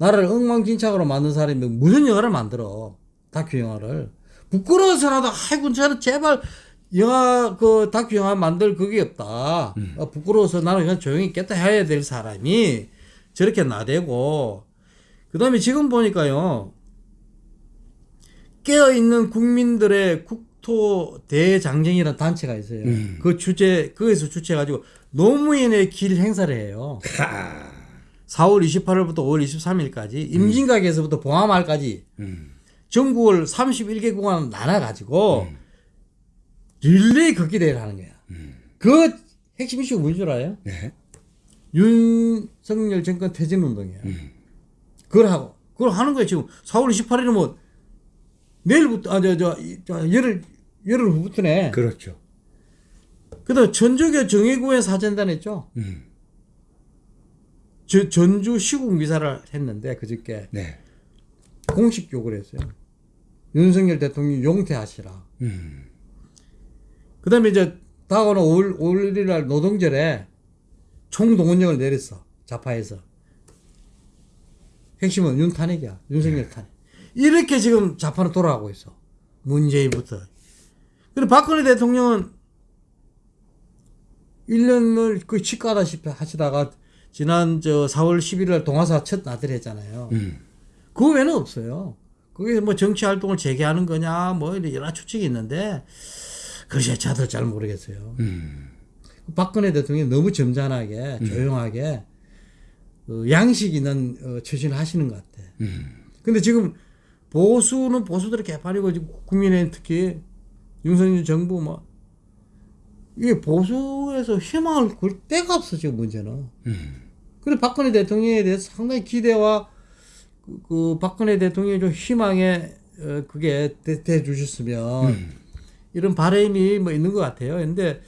나라를 엉망진창으로 만든 사람이 무슨 영화를 만들어. 다큐 영화를. 부끄러워서라도, 아이고, 저는 제발 영화, 그 다큐 영화 만들 그게 없다. 어, 부끄러워서 나는 그냥 조용히 있겠다 해야 될 사람이 저렇게 나대고, 그 다음에 지금 보니까요, 깨어있는 국민들의 국토 대장정이라는 단체가 있어요. 그 주제, 거기서 주최해가지고 노무현의 길 행사를 해요. 하. 4월 28일부터 5월 23일까지 임진각에서부터 봉화마을까지 음. 전국을 31개 구간 나눠가지고 릴레이 걷기 대회를 하는 거야. 그 핵심 이슈가 뭔 줄 알아요? 네. 윤석열 정권 퇴진 운동이야. 그걸 하고 그걸 하는 거야 지금 4월 28일은 뭐 내일부터 아 저저 저, 열흘 열흘 후부터네. 그렇죠. 그다음 전주교 정예구의 사전단 했죠. 음. 저, 전주 시국 미사를 했는데 그저께 네. 공식 욕을 했어요. 윤석열 대통령 용퇴하시라. 음. 그 다음에 이제 다가오는 5월, 5월 1일 날 노동절에 총동원령을 내렸어. 좌파에서. 핵심은 윤 탄핵이야. 윤석열 탄핵. 이렇게 지금 좌파는 돌아가고 있어. 문재인부터. 그리고 박근혜 대통령은 1년을 그 치과다시피 하시다가 지난 저 4월 11일 날 동아사 첫 나들 했잖아요. 음. 그 외에는 없어요. 거기서 뭐 정치 활동을 재개하는 거냐, 뭐 이런 여러 추측이 있는데, 글쎄, 저도 잘 모르겠어요. 음. 박근혜 대통령이 너무 점잖하게, 조용하게, 어, 양식 있는 어, 처신을 하시는 것 같아. 음. 근데 지금 보수는 보수들이 개판이고, 지금 국민의힘 특히 윤석열 정부 뭐, 이게 보수에서 희망을 걸 데가 없어, 지금 문제는. 음. 근데 박근혜 대통령에 대해서 상당히 기대와 그, 그 박근혜 대통령의 좀 희망에 어, 그게 대, 대 주셨으면 이런 바람이 뭐 있는 것 같아요. 근데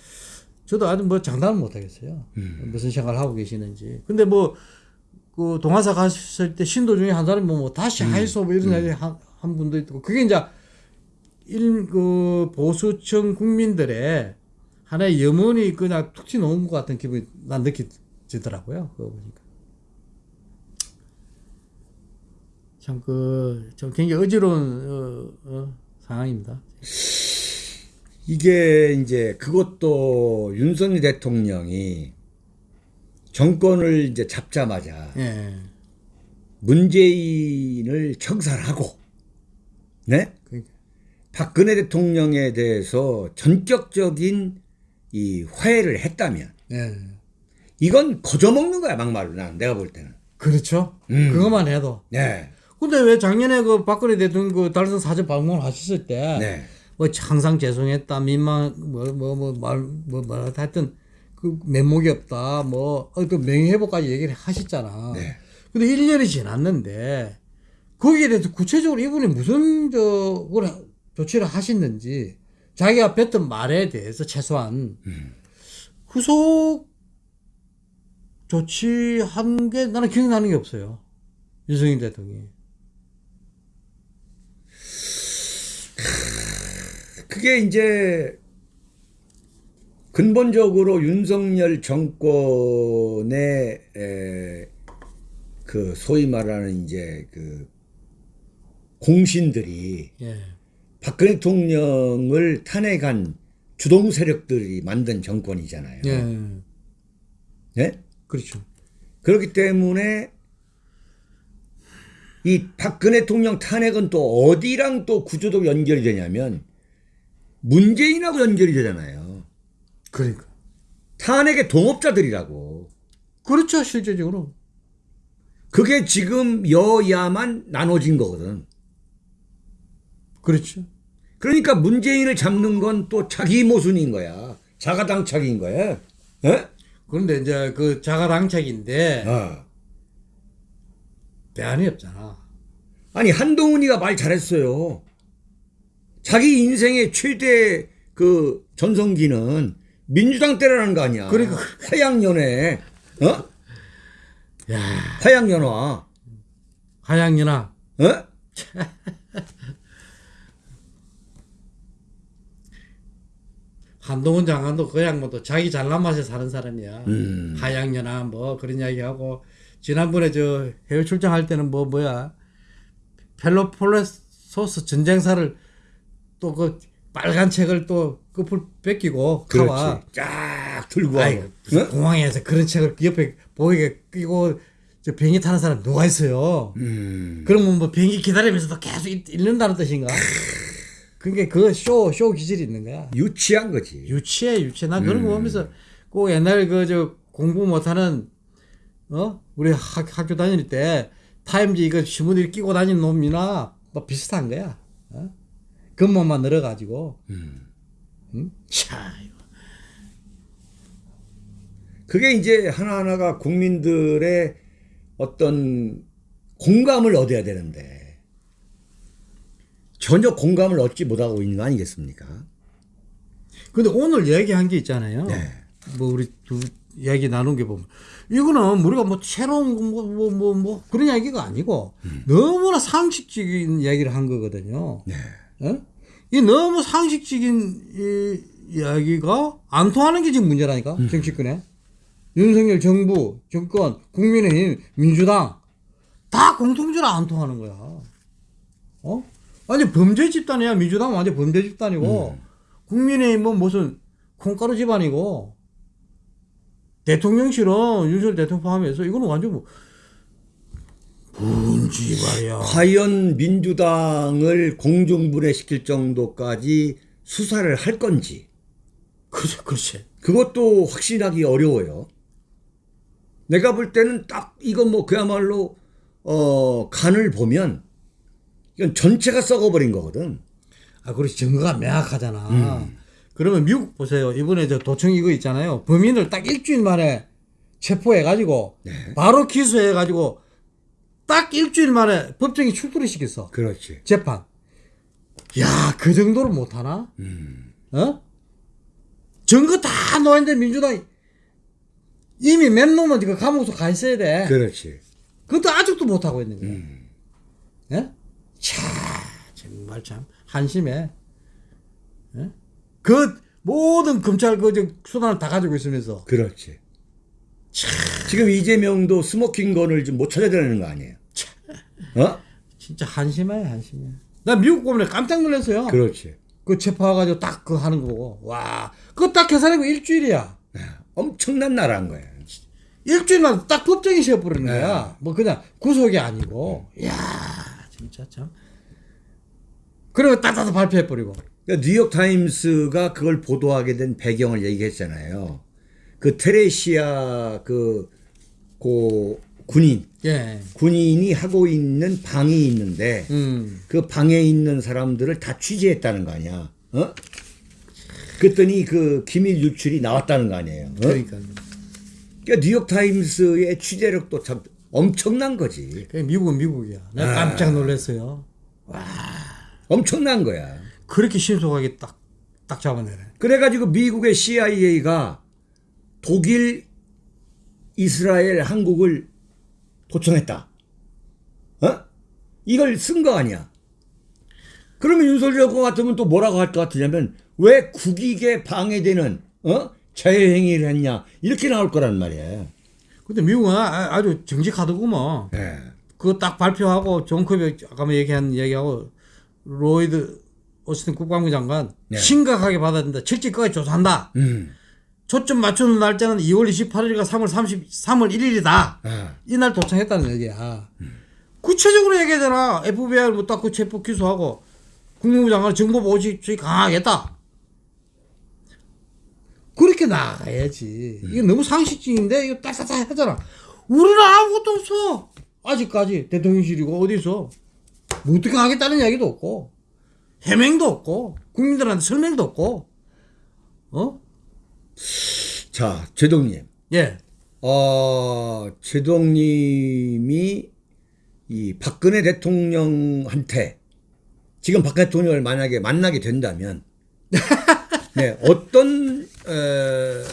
저도 아직 뭐 장담을 못 하겠어요. 무슨 생각을 하고 계시는지. 근데 뭐 그 동화사 갔을 때 신도 중에 한 사람이 뭐, 뭐 다시 하이소 뭐 이런 얘기 한, 한 분도 있고 그게 이제 일그 보수층 국민들의 하나의 염원이 그냥 툭 튀어나온 것 같은 기분이 난 느끼지더라고요. 그거 보니까. 참 그 좀 굉장히 어지러운 어, 어, 상황입니다. 이게 이제 그것도 윤석열 대통령이 정권을 이제 잡자마자 예. 문재인을 청산하고 네? 그러니까. 박근혜 대통령에 대해서 전격적인 이 화해를 했다면 예. 이건 거저먹는 거야 막말로 난 내가 볼 때는. 그렇죠. 음. 그것만 해도. 네. 근데 왜 작년에 그 박근혜 대통령 그 달성 사전 방문을 하셨을 때, 네. 뭐 항상 죄송했다, 민망, 뭐, 뭐, 뭐, 말, 뭐, 뭐, 하여튼 그 면목이 없다, 뭐, 어, 그 명예회복까지 얘기를 하셨잖아. 네. 근데 1년이 지났는데, 거기에 대해서 구체적으로 이분이 무슨, 저, 걸 조치를 하셨는지, 자기가 뱉은 말에 대해서 최소한, 후속 조치한 게 나는 기억나는 게 없어요. 윤석열 대통령이. 그게 이제 근본적으로 윤석열 정권의 에, 그 소위 말하는 이제 그 공신들이 예. 박근혜 대통령을 탄핵한 주동 세력들이 만든 정권이잖아요. 예. 네? 그렇죠. 그렇기 때문에 이 박근혜 대통령 탄핵은 또 어디랑 또 구조적 연결이 되냐면 문재인하고 연결이 되잖아요. 그러니까. 탄핵의 동업자들이라고. 그렇죠, 실제적으로. 그게 지금 여야만 나눠진 거거든. 그렇죠. 그러니까 문재인을 잡는 건 또 자기 모순인 거야. 자가당착인 거야. 예? 그런데 이제 그 자가당착인데 어. 대안이 없잖아. 아니 한동훈이가 말 잘했어요. 자기 인생의 최대 그 전성기는 민주당 때라는 거 아니야. 그러니까. 화양연애, 어? 야, 화양연화, 하양연아. 어? 한동훈 장관도 그 양반도 자기 잘난 맛에 사는 사람이야. 음. 하양연아 뭐 그런 이야기하고 지난번에 저 해외 출장할 때는 뭐 뭐야 펠로폴레소스 전쟁사를 또 그 빨간 책을 또 끝을 뺏기고 가와. 그렇지. 쫙 들고 아이? 공항에서 그런 책을 옆에 보이게 끼고 저 비행기 타는 사람 누가 있어요? 음. 그러면 뭐 비행기 기다리면서도 계속 읽- 읽는다는 뜻인가? 그게 그 쇼 쇼 기질이 있는 거야. 유치한 거지. 유치해 유치해. 난 그런 거 보면서 꼭 옛날 그 저 공부 못하는 어 우리 학, 학교 다닐 때 타임지 이거 신문을 끼고 다니는 놈이나 뭐 비슷한 거야. 어? 겉멋만 늘어가지고. 응? 차. 그게 이제 하나하나가 국민들의 어떤 공감을 얻어야 되는데 전혀 공감을 얻지 못하고 있는 거 아니겠습니까? 근데 오늘 얘기한 게 있잖아요. 네. 뭐 우리 두 이야기 나눈 게 보면 이거는 우리가 뭐 새로운 뭐뭐뭐뭐 그런 이야기가 아니고 너무나 상식적인 이야기를 한 거거든요. 네. 예? 이 너무 상식적인 이 이야기가 안 통하는 게 지금 문제라니까 정치권에 윤석열 정부 정권 국민의힘 민주당 다 공통적으로 안 통하는 거야. 어? 완전 범죄 집단이야 민주당 완전 범죄 집단이고 국민의힘은 무슨 콩가루 집안이고 대통령실은 윤석열 대통령 포함해서 이거는 완전 뭐 뭔지 말이야. 과연 민주당을 공중분해시킬 정도까지 수사를 할 건지 그렇지, 그렇지. 그것도 확신하기 어려워요. 내가 볼 때는 딱 이건 뭐 그야말로 어 간을 보면 이건 전체가 썩어버린 거거든. 아, 그렇지. 증거가 명확하잖아. 그러면 미국 보세요. 이번에 저 도청 이거 있잖아요. 범인을 딱 일주일 만에 체포해가지고 바로 기소해가지고 딱 일주일 만에 법정에 출두를 시켰어. 그렇지. 재판. 야, 그 정도로 못하나? 어? 증거 다 놓았는데 민주당이 이미 몇 놈은 그 감옥소 가 있어야 돼. 그렇지. 그것도 아직도 못하고 있는 거야. 예? 차, 정말 참, 한심해. 예? 그, 모든 검찰 그, 저, 수단을 다 가지고 있으면서. 그렇지. 지금 이재명도 스모킹건을 좀 못 찾아내는 거 아니에요? 어? 진짜 한심해 한심해. 나 미국 보면 깜짝 놀랐어요. 그렇지. 그 체포해가지고 딱 그 하는 거 보고 와 그거 딱 계산하고 일주일이야. 엄청난 나라인 거야. 일주일만 딱 법정이 세워버리는 네. 거야. 뭐 그냥 구속이 아니고. 이야 진짜 참. 그리고 딱딱 발표해버리고. 그러니까 뉴욕 타임스가 그걸 보도하게 된 배경을 얘기했잖아요. 그 테레시아 그, 고 군인 예. 군인이 하고 있는 방이 있는데 음. 그 방에 있는 사람들을 다 취재했다는 거 아니야. 어? 그랬더니 그 기밀 유출이 나왔다는 거 아니에요. 어? 그러니까. 그러니까 뉴욕 타임스의 취재력도 참 엄청난 거지. 그 미국은 미국이야. 내가 아. 깜짝 놀랐어요. 엄청난 거야. 그렇게 신속하게 딱, 딱 잡아내네. 그래가지고 미국의 CIA가 독일, 이스라엘, 한국을 도청했다. 어? 이걸 쓴 거 아니야. 그러면 윤석열 것 같으면 또 뭐라고 할 것 같으냐면 왜 국익에 방해되는 어? 자해행위를 했냐 이렇게 나올 거란 말이야. 근데 미국은 아- 아주 정직하더구먼. 예. 그거 딱 발표하고 존 커비 아까 뭐 얘기한 얘기하고 로이드 오스틴 국방부 장관 네. 심각하게 받아야 된다. 철저히까지 조사한다. 음. 초점 맞추는 날짜는 2월 28일과 3월 30, 3월 1일이다. 아. 이날 도착했다는 얘기야. 구체적으로 얘기하잖아. FBI 뭐딱 그 체포 기소하고 국무부 장관 정보 보호주의 강화하겠다. 그렇게 나가야지. 이게 너무 상식적인데 이거 딱딱딱 하잖아. 우리는 아무것도 없어. 아직까지 대통령실이고 어디서 뭐 어떻게 하겠다는 이야기도 없고 해명도 없고 국민들한테 설명도 없고 어? 자, 제동님. 예. 어, 제동님이 이 박근혜 대통령한테 지금 박 대통령을 만약에 만나게 된다면 네, 어떤 어,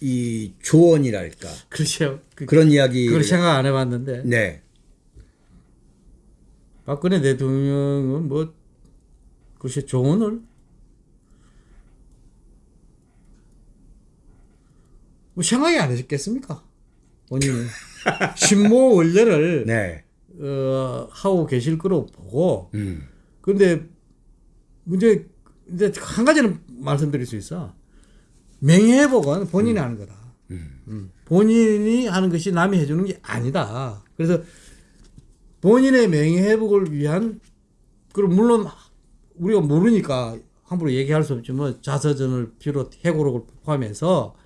이 조언이랄까 그렇죠. 그, 그런 이야기 그걸 생각 안 해봤는데 네. 박근혜 대통령은 뭐 글쎄 조언을 뭐 생각이 안 하셨겠습니까? 본인이 신모 원래를 네. 어, 하고 계실 거로 보고 음. 근데 문제 근데 한 가지는 말씀드릴 수 있어 명예회복은 본인이 하는 거다. 음. 본인이 하는 것이 남이 해주는 게 아니다. 그래서 본인의 명예회복을 위한 그리고 물론 우리가 모르니까 함부로 얘기할 수 없지만 자서전을 비롯 해고록을 포함해서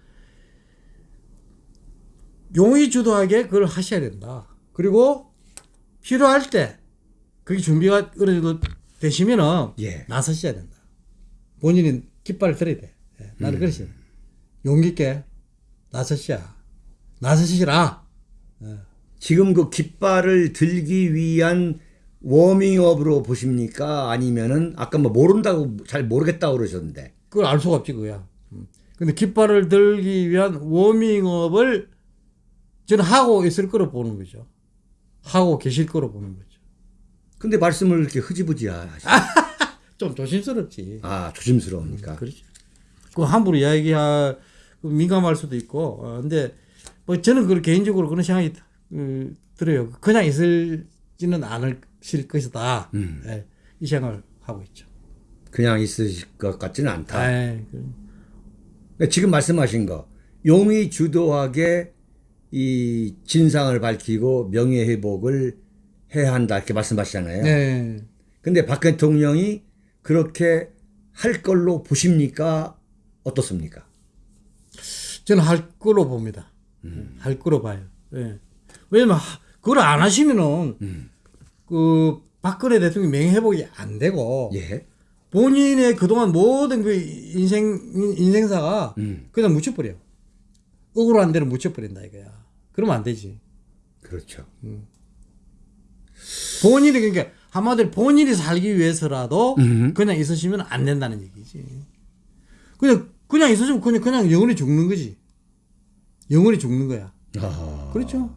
용의 주도하게 그걸 하셔야 된다. 그리고 필요할 때 그게 준비가 어느 정도 되시면은 예. 나서셔야 된다. 본인은 깃발을 들어야 돼. 예, 나는 그러시. 용기 있게 나서셔야. 나서시라. 지금 그 깃발을 들기 위한 워밍업으로 보십니까? 아니면은 아까 뭐 모른다고 잘 모르겠다고 그러셨는데. 그걸 알 수가 없지 그야. 음. 근데 깃발을 들기 위한 워밍업을 저는 하고 있을 거로 보는 거죠. 하고 계실 거로 보는 거죠. 근데 말씀을 이렇게 흐지부지 하시. 좀 조심스럽지. 아, 조심스러우니까. 그렇죠. 그 함부로 이야기할 그 민감할 수도 있고. 어, 근데 뭐 저는 그 개인적으로 그런 생각이 음, 들어요. 그냥 있을지는 않으실 것이다. 음. 예, 이 생각을 하고 있죠. 그냥 있으실 것 같지는 않다. 에이, 그- 그러니까 지금 말씀하신 거 용의 주도하게 이 진상을 밝히고 명예 회복을 해야 한다 이렇게 말씀하시잖아요. 네. 근데 박 대통령이 그렇게 할 걸로 보십니까? 어떻습니까? 저는 할 거로 봅니다. 할 거로 봐요. 예. 왜냐면 하- 그걸 안 하시면은 그 박근혜 대통령 명예회복이 안 되고 예. 본인의 그동안 모든 그 인생 인생사가 음. 그냥 묻혀버려. 억울한 데는 묻혀버린다 이거야. 그러면 안 되지. 그렇죠. 본인이 그러니까 한마디로 본인이 살기 위해서라도 음. 그냥 있으시면 안 된다는 얘기지. 그냥 그냥 있으시면 그냥 그냥 영원히 죽는 거지. 영원히 죽는 거야. 아. 그렇죠.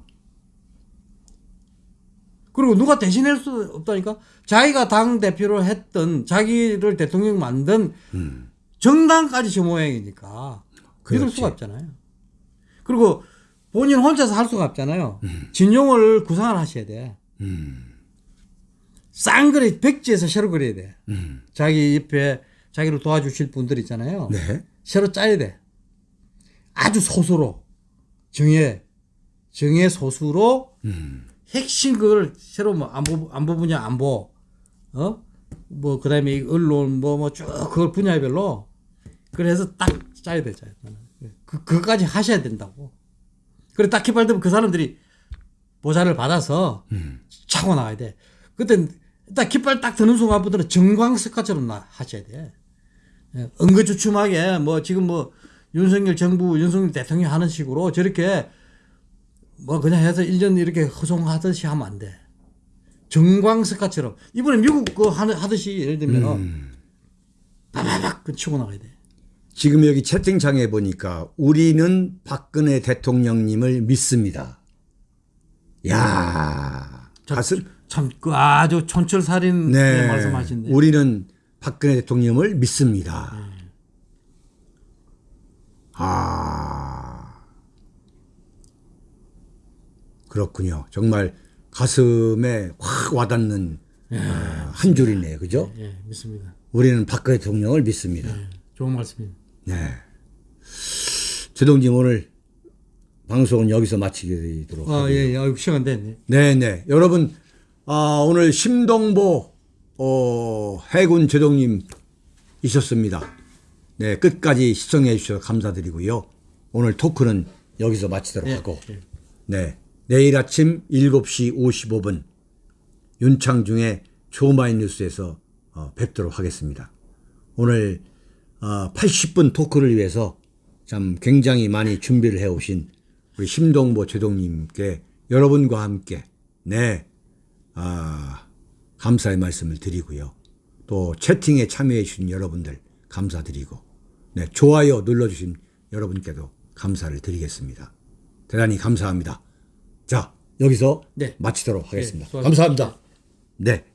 그리고 누가 대신할 수 없다니까. 자기가 당 대표로 했던 자기를 대통령 만든 음. 정당까지 저 모양이니까 믿을 그렇지. 수가 없잖아요. 그리고 본인 혼자서 할 수가 없잖아요. 음. 진용을 구상을 하셔야 돼. 음. 싼 거래 백지에서 새로 그려야 돼. 자기 옆에 자기를 도와주실 분들 있잖아요. 네. 새로 짜야 돼. 아주 소수로 정예 정예 소수로 핵심 그걸 새로 뭐 안보 안보 분야 안보 어뭐 그다음에 이 언론 뭐 뭐 쭉 그걸 분야별로 그래서 딱 짜야 돼 짜야 돼. 그 그까지 하셔야 된다고. 그래 딱 개발되면 그 사람들이 보좌를 받아서 차고 나가야 돼. 그때 딱 깃발 딱 드는 순간부터는 정광석화처럼 나 하셔야 돼. 예, 은근주춤하게 뭐 지금 뭐 윤석열 정부 윤석열 대통령 하는 식으로 저렇게 뭐 그냥 해서 1년 이렇게 허송하듯이 하면 안 돼. 정광석화처럼 이번에 미국 그 하듯이 예를 들면 바바박 그 치고 나가야 돼. 지금 여기 채팅창에 보니까 우리는 박근혜 대통령님을 믿습니다. 야 가슴 참그 아주 촌철살인 네. 말씀하신데. 우리는 박근혜 대통령을 믿습니다. 아. 그렇군요. 정말 가슴에 확 와닿는 어, 한 줄이네요. 그죠? 예, 믿습니다. 우리는 박근혜 대통령을 믿습니다. 예, 좋은 말씀입니다. 네. 제동님 오늘 방송은 여기서 마치도록 아, 하고요. 예, 예. 시간 됐네. 네네. 여러분, 아, 오늘 심동보, 어, 해군 제동님 이셨습니다. 네, 끝까지 시청해 주셔서 감사드리고요. 오늘 토크는 여기서 마치도록 하고, 예. 네. 내일 아침 7시 55분, 윤창중의 조마인 뉴스에서 어, 뵙도록 하겠습니다. 오늘 어, 80분 토크를 위해서 참 굉장히 많이 준비를 해 오신 우리 심동보 제동님께 여러분과 함께 네 아, 감사의 말씀을 드리고요. 또 채팅에 참여해 주신 여러분들 감사드리고 네 좋아요 눌러주신 여러분께도 감사를 드리겠습니다. 대단히 감사합니다. 자 여기서 네. 마치도록 하겠습니다. 수고하셨습니다. 감사합니다. 네.